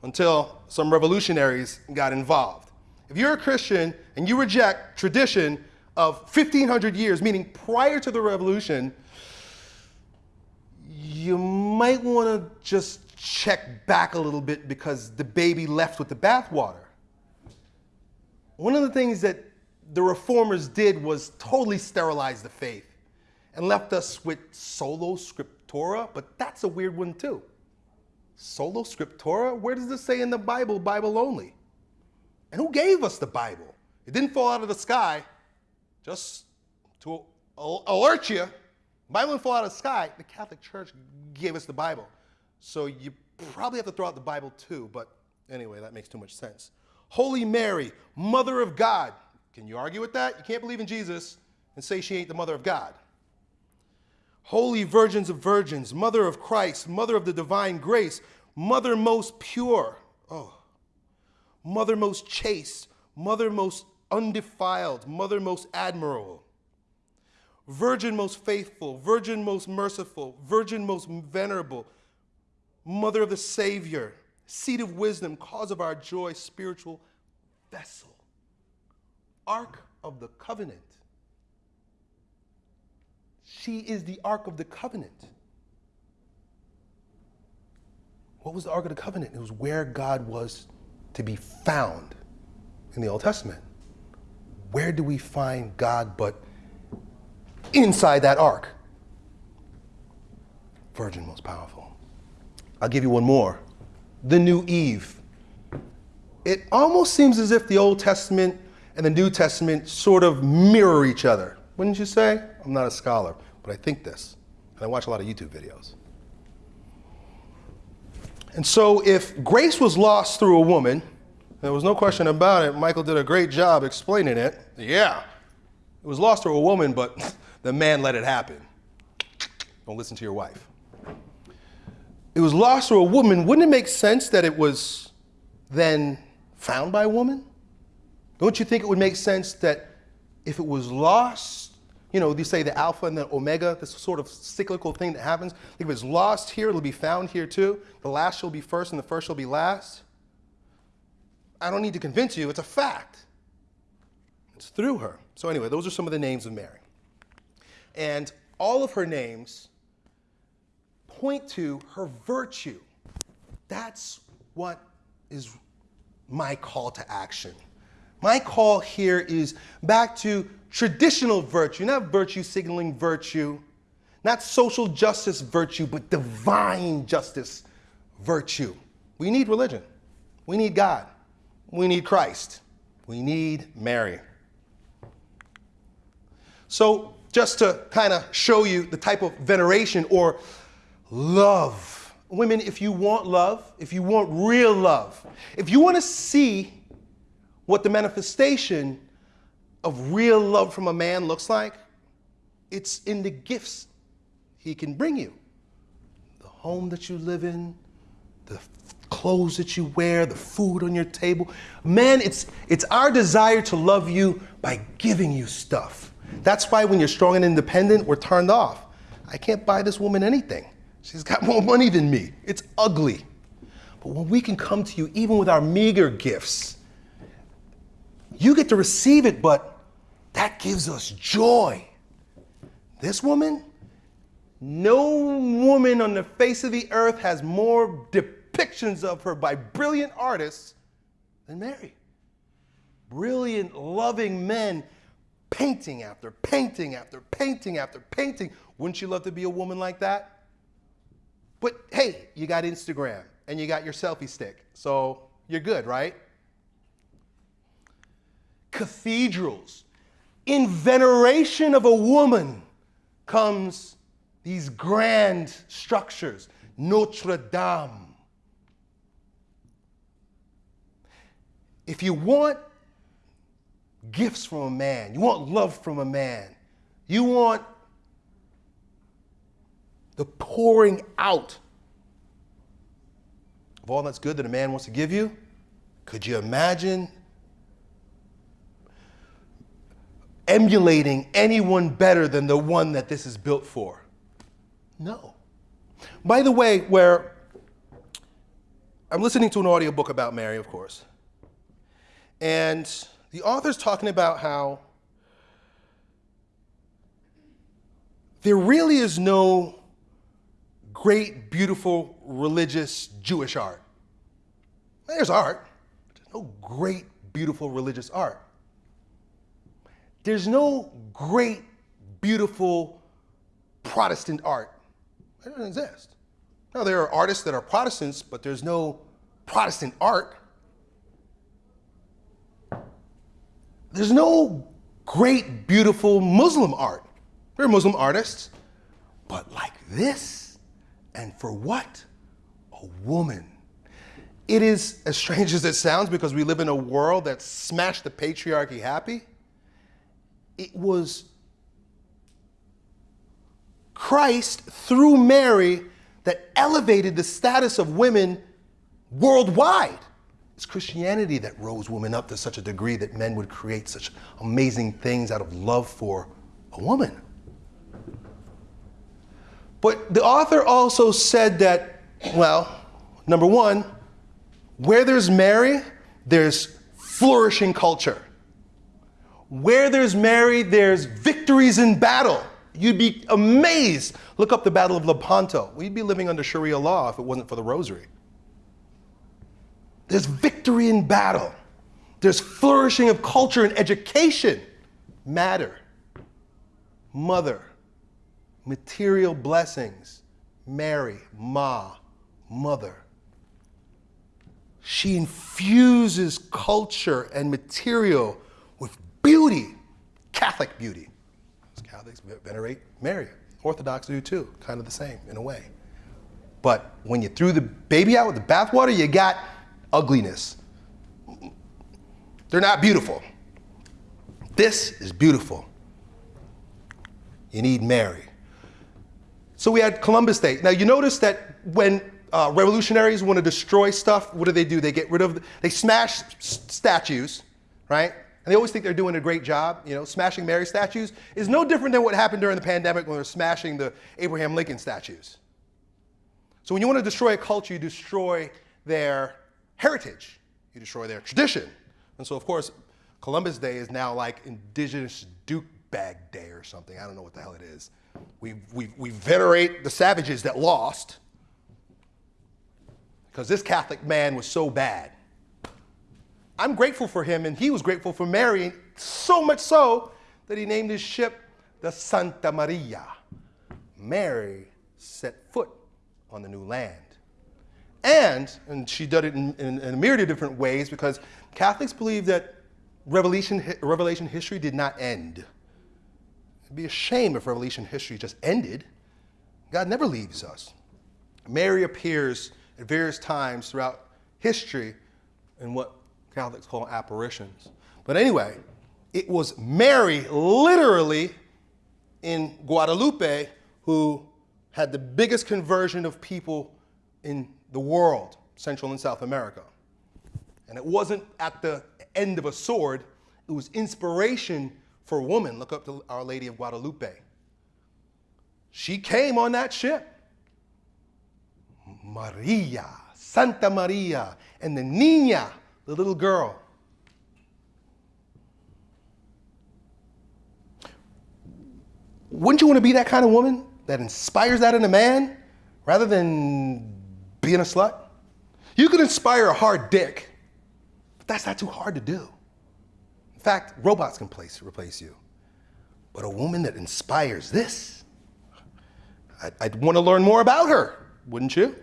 until some revolutionaries got involved. If you're a Christian and you reject tradition of 1,500 years, meaning prior to the revolution, you might want to just check back a little bit because the baby left with the bathwater. One of the things that the reformers did was totally sterilize the faith and left us with sola scriptura, but that's a weird one too. Sola scriptura? Where does this say in the Bible, Bible only? And who gave us the Bible? It didn't fall out of the sky, just to alert you. Bible didn't fall out of the sky. The Catholic Church gave us the Bible. So you probably have to throw out the Bible too, but anyway, that makes too much sense. Holy Mary, Mother of God. Can you argue with that? You can't believe in Jesus and say she ain't the Mother of God. Holy Virgins of Virgins, Mother of Christ, Mother of the Divine Grace, Mother most pure. Oh. Mother most chaste, Mother most undefiled, Mother most admirable. Virgin most faithful, Virgin most merciful, Virgin most venerable, Mother of the Savior, seat of wisdom, cause of our joy, spiritual vessel, Ark of the Covenant. She is the Ark of the Covenant. What was the Ark of the Covenant? It was where God was to be found in the Old Testament. Where do we find God but inside that ark? Virgin most powerful. I'll give you one more. The new Eve. It almost seems as if the Old Testament and the New Testament sort of mirror each other. Wouldn't you say? I'm not a scholar, but I think this. And I watch a lot of YouTube videos. And so if grace was lost through a woman, there was no question about it. Michael did a great job explaining it. Yeah, it was lost through a woman, but the man let it happen. Don't listen to your wife it was lost through a woman, wouldn't it make sense that it was then found by a woman? Don't you think it would make sense that if it was lost, you know, you say the alpha and the omega, this sort of cyclical thing that happens. If it's lost here, it'll be found here too. The last shall be first and the first shall be last. I don't need to convince you, it's a fact. It's through her. So, anyway, those are some of the names of Mary. And all of her names point to her virtue. That's what is my call to action. My call here is back to traditional virtue, not virtue signaling virtue, not social justice virtue, but divine justice virtue. We need religion. We need God. We need Christ. We need Mary. So, just to kind of show you the type of veneration or love. Women, if you want love, if you want real love, if you want to see what the manifestation of real love from a man looks like, it's in the gifts he can bring you. The home that you live in, the clothes that you wear, the food on your table. Man, it's, it's our desire to love you by giving you stuff. That's why when you're strong and independent, we're turned off. I can't buy this woman anything. She's got more money than me. It's ugly. But when we can come to you, even with our meager gifts, you get to receive it, but that gives us joy. This woman No woman on the face of the earth has more depictions of her by brilliant artists than Mary. Brilliant, loving men painting after painting after painting after painting. Wouldn't you love to be a woman like that? But hey, you got Instagram and you got your selfie stick, so you're good, right? Cathedrals. In veneration of a woman comes these grand structures. Notre Dame. If you want gifts from a man, you want love from a man, you want the pouring out of all that's good that a man wants to give you, could you imagine emulating anyone better than the one that this is built for? No. By the way, where I'm listening to an audiobook about Mary, of course, and the author's talking about how there really is no great, beautiful, religious Jewish art. There's art, but there's no great, beautiful religious art. There's no great, beautiful Protestant art. It doesn't exist. Now, there are artists that are Protestants, but there's no Protestant art. There's no great, beautiful Muslim art. There are Muslim artists, but like this, and for what? A woman. It is as strange as it sounds because we live in a world that smashed the patriarchy happy. It was Christ through Mary that elevated the status of women worldwide. It's Christianity that rose women up to such a degree that men would create such amazing things out of love for a woman. But the author also said that, well, number one, where there's Mary, there's flourishing culture. Where there's Mary, there's victories in battle. You'd be amazed. Look up the Battle of Lepanto. We'd be living under Sharia law if it wasn't for the rosary. There's victory in battle. There's flourishing of culture and education. Matter. Mother. Material blessings. Mary. Ma. Mother. She infuses culture and material with beauty, Catholic beauty. Catholics venerate Mary. Orthodox do too, kind of the same in a way. But when you threw the baby out with the bathwater, you got ugliness. They're not beautiful. This is beautiful. You need Mary. So we had Columbus Day. Now you notice that when uh, revolutionaries want to destroy stuff, what do they do? They get rid of, they smash statues, right? And they always think they're doing a great job. You know, smashing Mary statues is no different than what happened during the pandemic when they're smashing the Abraham Lincoln statues. So when you want to destroy a culture, you destroy their heritage. You destroy their tradition. And so, of course, Columbus Day is now like Indigenous Duke Bag Day or something. I don't know what the hell it is. We, we, we venerate the savages that lost because this Catholic man was so bad. I'm grateful for him, and he was grateful for Mary, so much so that he named his ship the Santa Maria. Mary set foot on the new land. And, and she did it in, in, in a myriad of different ways because Catholics believe that Revelation, Revelation history did not end. It'd be a shame if Revelation history just ended. God never leaves us. Mary appears at various times throughout history in what Catholics call apparitions. But anyway, it was Mary, literally, in Guadalupe, who had the biggest conversion of people in the world, Central and South America. And it wasn't at the end of a sword, it was inspiration for women. Look up to Our Lady of Guadalupe. She came on that ship. Maria, Santa Maria, and the Nina the little girl. Wouldn't you want to be that kind of woman? that inspires that in a man rather than being a slut? You can inspire a hard dick, but that's not too hard to do. In fact, robots can place, replace you. But a woman that inspires this, I'd, I'd want to learn more about her, wouldn't you?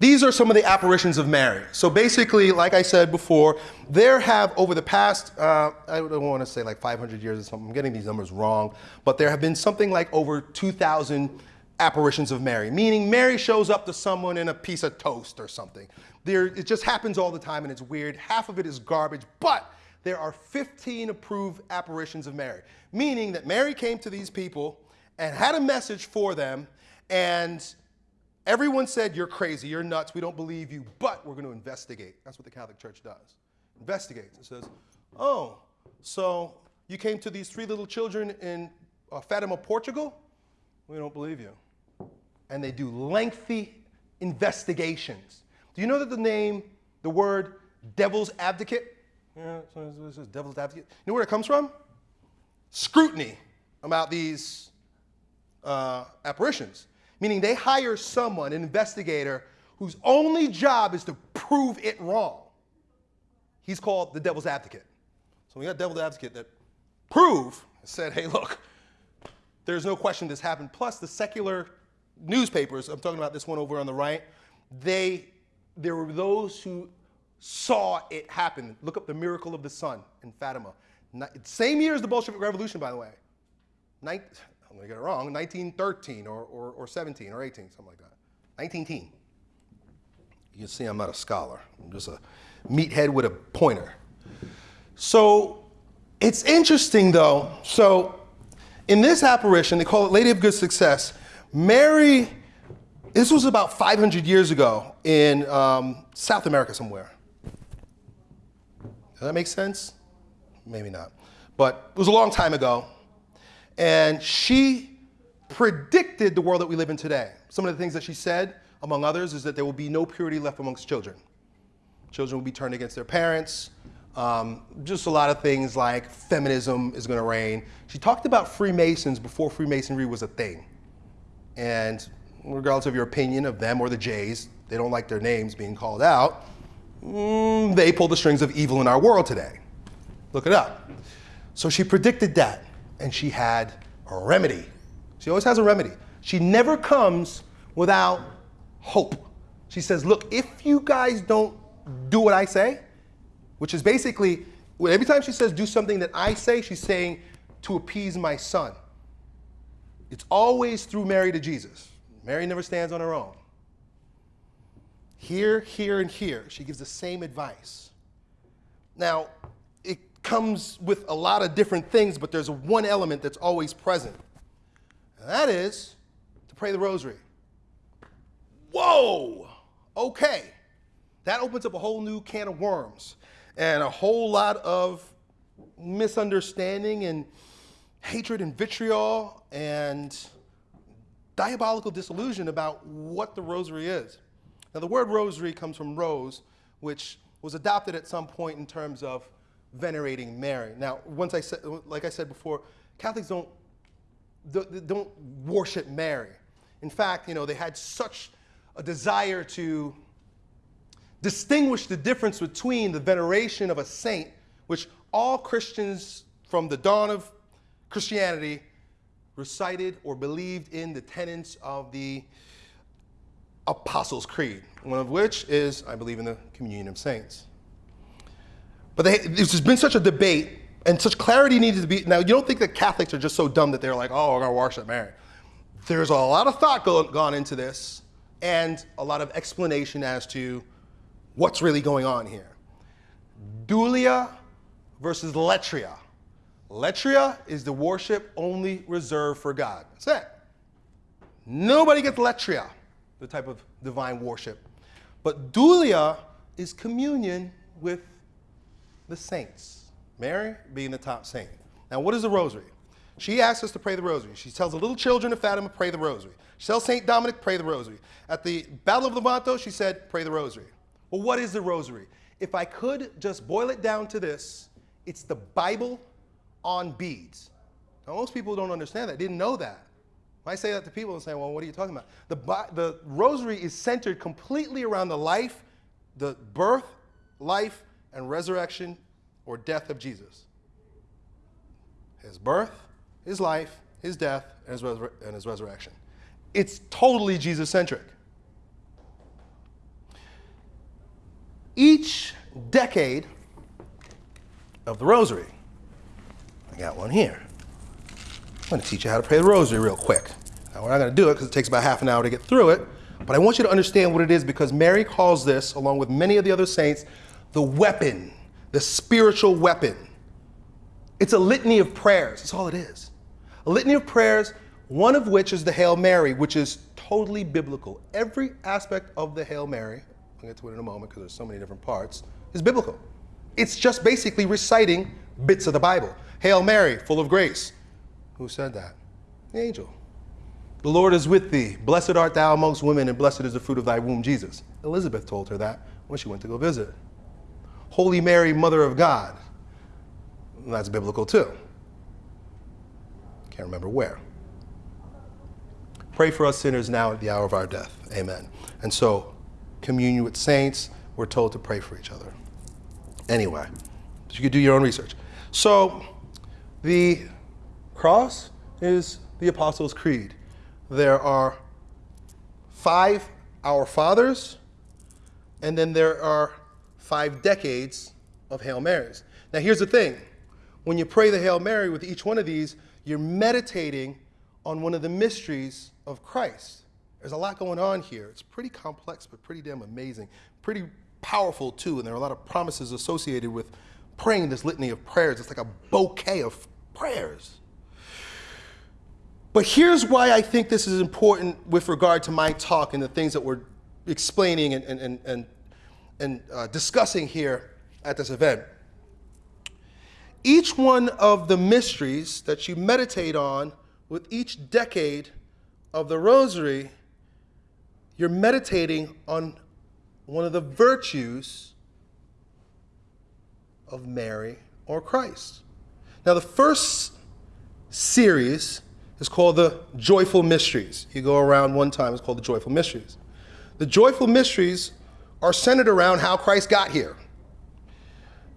These are some of the apparitions of Mary. So basically, like I said before, there have over the past, uh, I don't want to say like 500 years or something, I'm getting these numbers wrong, but there have been something like over 2,000 apparitions of Mary, meaning Mary shows up to someone in a piece of toast or something. There, it just happens all the time and it's weird. Half of it is garbage, but there are 15 approved apparitions of Mary, meaning that Mary came to these people and had a message for them and Everyone said, You're crazy, you're nuts, we don't believe you, but we're going to investigate. That's what the Catholic Church does. Investigates. It says, Oh, so you came to these three little children in uh, Fatima, Portugal? We don't believe you. And they do lengthy investigations. Do you know that the name, the word devil's advocate? Yeah, this is devil's advocate. You know where it comes from? Scrutiny about these uh, apparitions meaning they hire someone, an investigator, whose only job is to prove it wrong. He's called the devil's advocate. So we got devil's advocate that prove, said, hey, look, there's no question this happened. Plus, the secular newspapers, I'm talking about this one over on the right, they, there were those who saw it happen. Look up the miracle of the sun in Fatima. Same year as the Bolshevik Revolution, by the way. I'm going to get it wrong, 1913 or, or, or 17 or 18, something like that. 19 You can see I'm not a scholar. I'm just a meathead with a pointer. So it's interesting though. So in this apparition, they call it Lady of Good Success. Mary, this was about 500 years ago in um, South America somewhere. Does that make sense? Maybe not. But it was a long time ago. And she predicted the world that we live in today. Some of the things that she said, among others, is that there will be no purity left amongst children. Children will be turned against their parents. Um, just a lot of things like feminism is going to reign. She talked about Freemasons before Freemasonry was a thing. And regardless of your opinion of them or the Jays, they don't like their names being called out. Mm, they pull the strings of evil in our world today. Look it up. So she predicted that and she had a remedy. She always has a remedy. She never comes without hope. She says, look, if you guys don't do what I say, which is basically, every time she says do something that I say, she's saying to appease my son. It's always through Mary to Jesus. Mary never stands on her own. Here, here, and here, she gives the same advice. Now, it comes with a lot of different things, but there's one element that's always present. And that is to pray the rosary. Whoa! Okay. That opens up a whole new can of worms and a whole lot of misunderstanding and hatred and vitriol and diabolical disillusion about what the rosary is. Now, the word rosary comes from rose, which was adopted at some point in terms of venerating Mary. Now, once I said, like I said before, Catholics don't, don't worship Mary. In fact, you know, they had such a desire to distinguish the difference between the veneration of a saint, which all Christians from the dawn of Christianity recited or believed in the tenets of the Apostles' Creed, one of which is, I believe in the communion of saints. But there's been such a debate and such clarity needed to be. Now, you don't think that Catholics are just so dumb that they're like, oh, we're going to worship Mary. There's a lot of thought go, gone into this and a lot of explanation as to what's really going on here. Dulia versus Latria. Latria is the worship only reserved for God. That's it. Nobody gets Latria, the type of divine worship. But Dulia is communion with the saints, Mary being the top saint. Now, what is the rosary? She asks us to pray the rosary. She tells the little children of Fatima, pray the rosary. She tells St. Dominic, pray the rosary. At the Battle of Lepanto, she said, pray the rosary. Well, what is the rosary? If I could just boil it down to this, it's the Bible on beads. Now, most people don't understand that, didn't know that. I say that to people and say, well, what are you talking about? The, the rosary is centered completely around the life, the birth, life, and resurrection or death of Jesus. His birth, his life, his death, and his, and his resurrection. It's totally Jesus centric. Each decade of the rosary, I got one here. I'm to teach you how to pray the rosary real quick. Now, we're not going to do it because it takes about half an hour to get through it, but I want you to understand what it is because Mary calls this, along with many of the other saints, the weapon, the spiritual weapon. It's a litany of prayers. That's all it is. A litany of prayers, one of which is the Hail Mary, which is totally biblical. Every aspect of the Hail Mary, I'll get to it in a moment because there's so many different parts, is biblical. It's just basically reciting bits of the Bible. Hail Mary, full of grace. Who said that? The angel. The Lord is with thee. Blessed art thou amongst women, and blessed is the fruit of thy womb, Jesus. Elizabeth told her that when she went to go visit. Holy Mary, Mother of God. That's biblical too. Can't remember where. Pray for us sinners now at the hour of our death. Amen. And so, communion with saints, we're told to pray for each other. Anyway, you could do your own research. So, the cross is the Apostles' Creed. There are five Our Fathers, and then there are five decades of Hail Marys. Now, here's the thing when you pray the Hail Mary with each one of these, you're meditating on one of the mysteries of Christ. There's a lot going on here. It's pretty complex, but pretty damn amazing. Pretty powerful, too, and there are a lot of promises associated with praying this litany of prayers. It's like a bouquet of prayers. But here's why I think this is important with regard to my talk and the things that we're explaining and, and, and, and uh, discussing here at this event. Each one of the mysteries that you meditate on with each decade of the rosary, you're meditating on one of the virtues of Mary or Christ. Now, the first series is called the Joyful Mysteries. You go around one time, it's called the Joyful Mysteries. The Joyful Mysteries are centered around how Christ got here.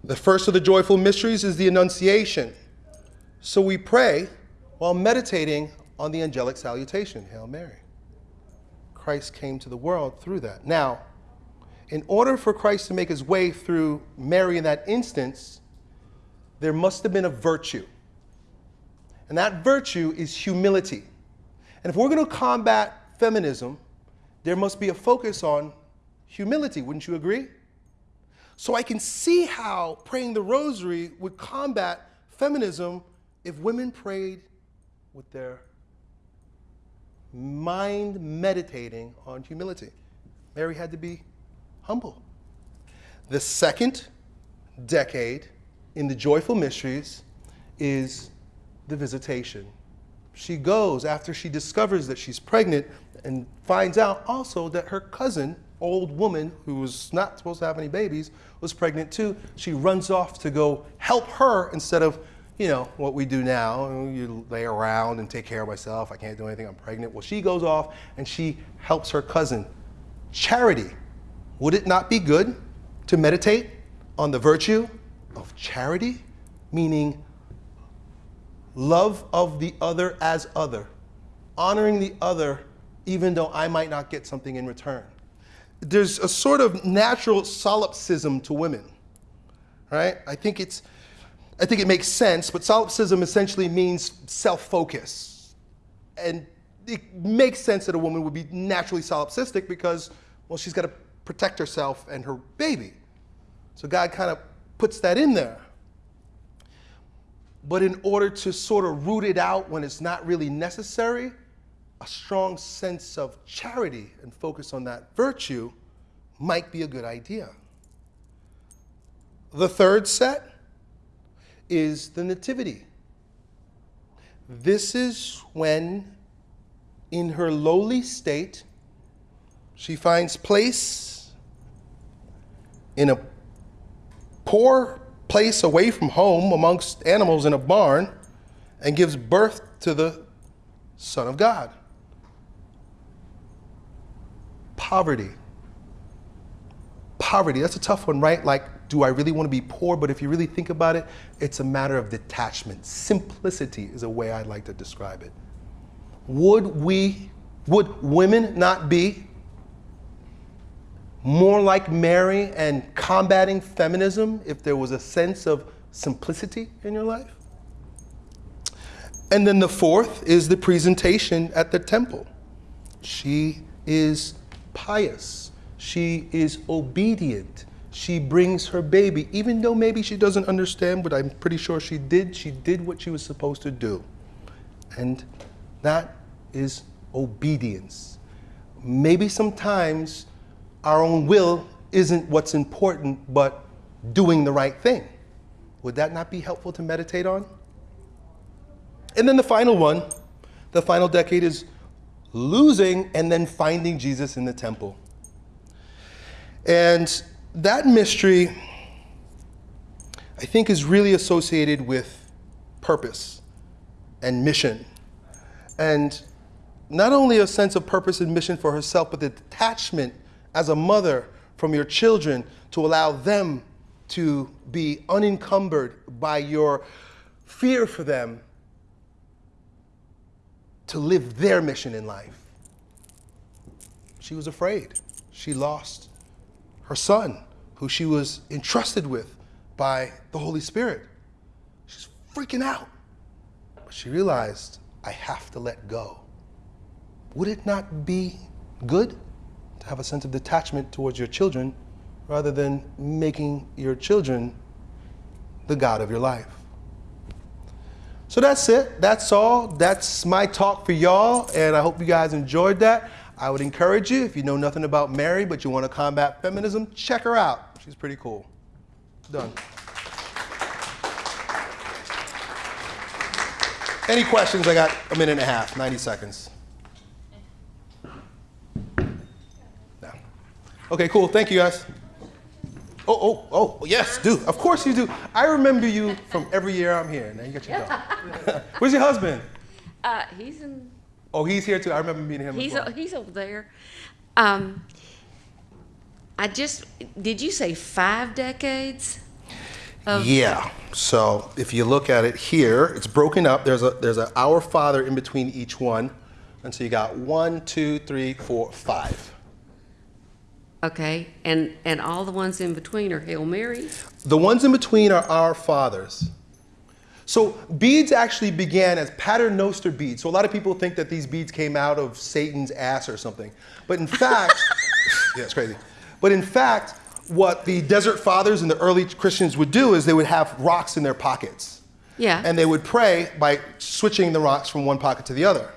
The first of the Joyful Mysteries is the Annunciation. So we pray while meditating on the angelic salutation, Hail Mary. Christ came to the world through that. Now, in order for Christ to make his way through Mary in that instance, there must have been a virtue. And that virtue is humility. And if we're going to combat feminism, there must be a focus on humility. Wouldn't you agree? So I can see how praying the rosary would combat feminism if women prayed with their mind meditating on humility. Mary had to be humble. The second decade in the joyful mysteries is the visitation. She goes after she discovers that she's pregnant and finds out also that her cousin, old woman who was not supposed to have any babies, was pregnant too. She runs off to go help her instead of, you know, what we do now. You lay around and take care of myself. I can't do anything. I'm pregnant. Well, she goes off and she helps her cousin. Charity. Would it not be good to meditate on the virtue of charity? Meaning love of the other as other, honoring the other even though I might not get something in return. There's a sort of natural solipsism to women, right? I think it's, I think it makes sense, but solipsism essentially means self-focus. And it makes sense that a woman would be naturally solipsistic because, well, she's got to protect herself and her baby. So God kind of puts that in there. But in order to sort of root it out when it's not really necessary, a strong sense of charity and focus on that virtue might be a good idea. The third set is the nativity. This is when, in her lowly state, she finds place in a poor place away from home amongst animals in a barn and gives birth to the Son of God. Poverty. Poverty, that's a tough one, right? Like, do I really want to be poor? But if you really think about it, it's a matter of detachment. Simplicity is a way I'd like to describe it. Would we, would women not be more like Mary and combating feminism if there was a sense of simplicity in your life? And then the fourth is the presentation at the temple. She is pious. She is obedient. She brings her baby, even though maybe she doesn't understand, but I'm pretty sure she did. She did what she was supposed to do. And that is obedience. Maybe sometimes our own will isn't what's important, but doing the right thing. Would that not be helpful to meditate on? And then the final one, the final decade is losing and then finding Jesus in the temple. And that mystery, I think, is really associated with purpose and mission. And not only a sense of purpose and mission for herself, but the detachment as a mother from your children to allow them to be unencumbered by your fear for them to live their mission in life. She was afraid. She lost her son, who she was entrusted with by the Holy Spirit. She's freaking out. But she realized, I have to let go. Would it not be good to have a sense of detachment towards your children rather than making your children the God of your life? So that's it. That's all. That's my talk for y'all, and I hope you guys enjoyed that. I would encourage you, if you know nothing about Mary, but you want to combat feminism, check her out. She's pretty cool. Done. Any questions? I got a minute and a half, 90 seconds. Okay, cool. Thank you, guys. Oh, oh, oh, yes, do. Of course you do. I remember you from every year I'm here. Now you got your dog. Where's your husband? Uh, he's in. Oh, he's here too. I remember meeting him. He's as o- he's over there. Um, I just did you say five decades? Of, Yeah. So if you look at it here, it's broken up. There's a there's an Our Father in between each one, and so you got one, two, three, four, five. Okay, and and all the ones in between are Hail Marys. The ones in between are Our Fathers. So beads actually began as paternoster beads. So a lot of people think that these beads came out of Satan's ass or something. But in fact, yeah, it's crazy. But in fact, what the desert fathers and the early Christians would do is they would have rocks in their pockets. Yeah. And they would pray by switching the rocks from one pocket to the other.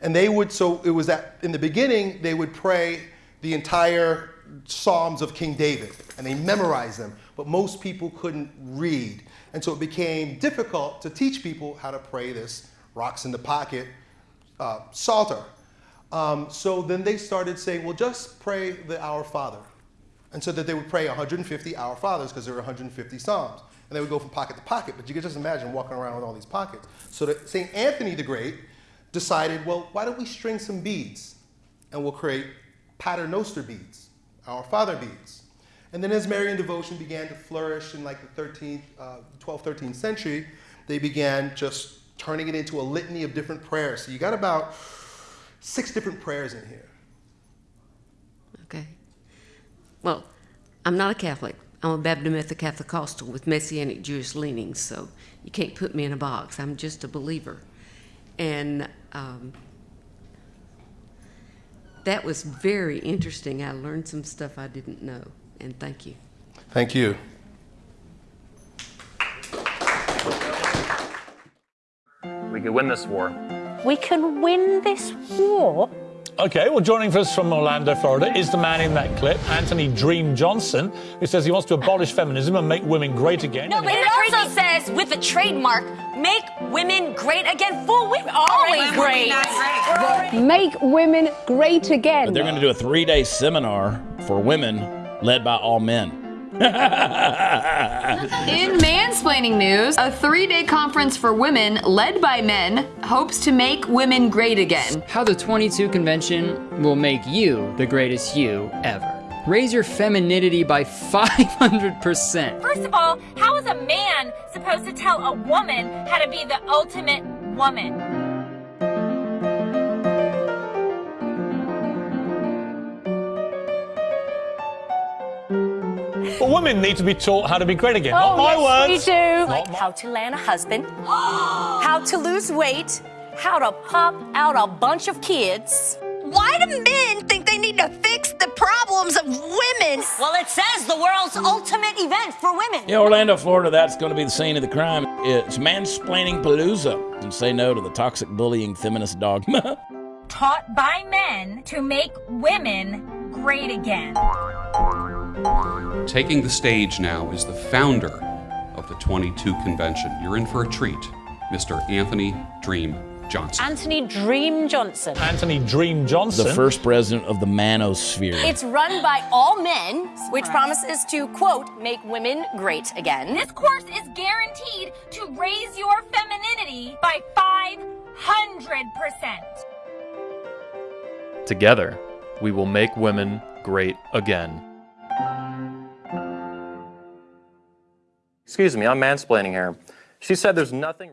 And they would, so it was that in the beginning, they would pray the entire Psalms of King David and they memorized them. But most people couldn't read. And so it became difficult to teach people how to pray this rocks in the pocket uh, Psalter. Um, so then they started saying, well, just pray the Our Father. And so that they would pray 150 Our Fathers because there were 150 Psalms. And they would go from pocket to pocket. But you can just imagine walking around with all these pockets. So that St. Anthony the Great decided, well, why don't we string some beads? And we'll create paternoster beads, Our Father beads. And then as Marian devotion began to flourish in like the 13th, uh, 12th, 13th century, they began just turning it into a litany of different prayers. So you got about six different prayers in here. Okay. Well, I'm not a Catholic. I'm a Baptist Methodist with Messianic Jewish leanings, so you can't put me in a box. I'm just a believer. And um, that was very interesting. I learned some stuff I didn't know, and thank you. Thank you. We could win this war. We can win this war. Okay, well, joining us from Orlando, Florida, is the man in that clip, Anthony Dream Johnson, who says he wants to abolish feminism and make women great again. No, but it also says with a trademark, make women great again. Fool, we're always great. Make women great again. But they're going to do a three day seminar for women led by all men. In mansplaining news, a three day conference for women led by men hopes to make women great again. How the 22 convention will make you the greatest you ever. Raise your femininity by 500%. First of all, how is a man supposed to tell a woman how to be the ultimate woman? But women need to be taught how to be great again. Oh, Not my yes, words. we do. Not my- How to land a husband, how to lose weight, how to pop out a bunch of kids. Why do men think they need to fix the problems of women? Well, it says the world's ultimate event for women. Yeah, Orlando, Florida, that's going to be the scene of the crime. It's mansplaining palooza and say no to the toxic bullying feminist dogma. Taught by men to make women great again. Taking the stage now is the founder of the 22 convention. You're in for a treat, Mr. Anthony Dream Johnson. Anthony Dream Johnson. Anthony Dream Johnson. the first president of the manosphere. It's run by all men, which promises to, quote, make women great again. This course is guaranteed to raise your femininity by 500%. Together, we will make women great again. Excuse me, I'm mansplaining here. She said there's nothing.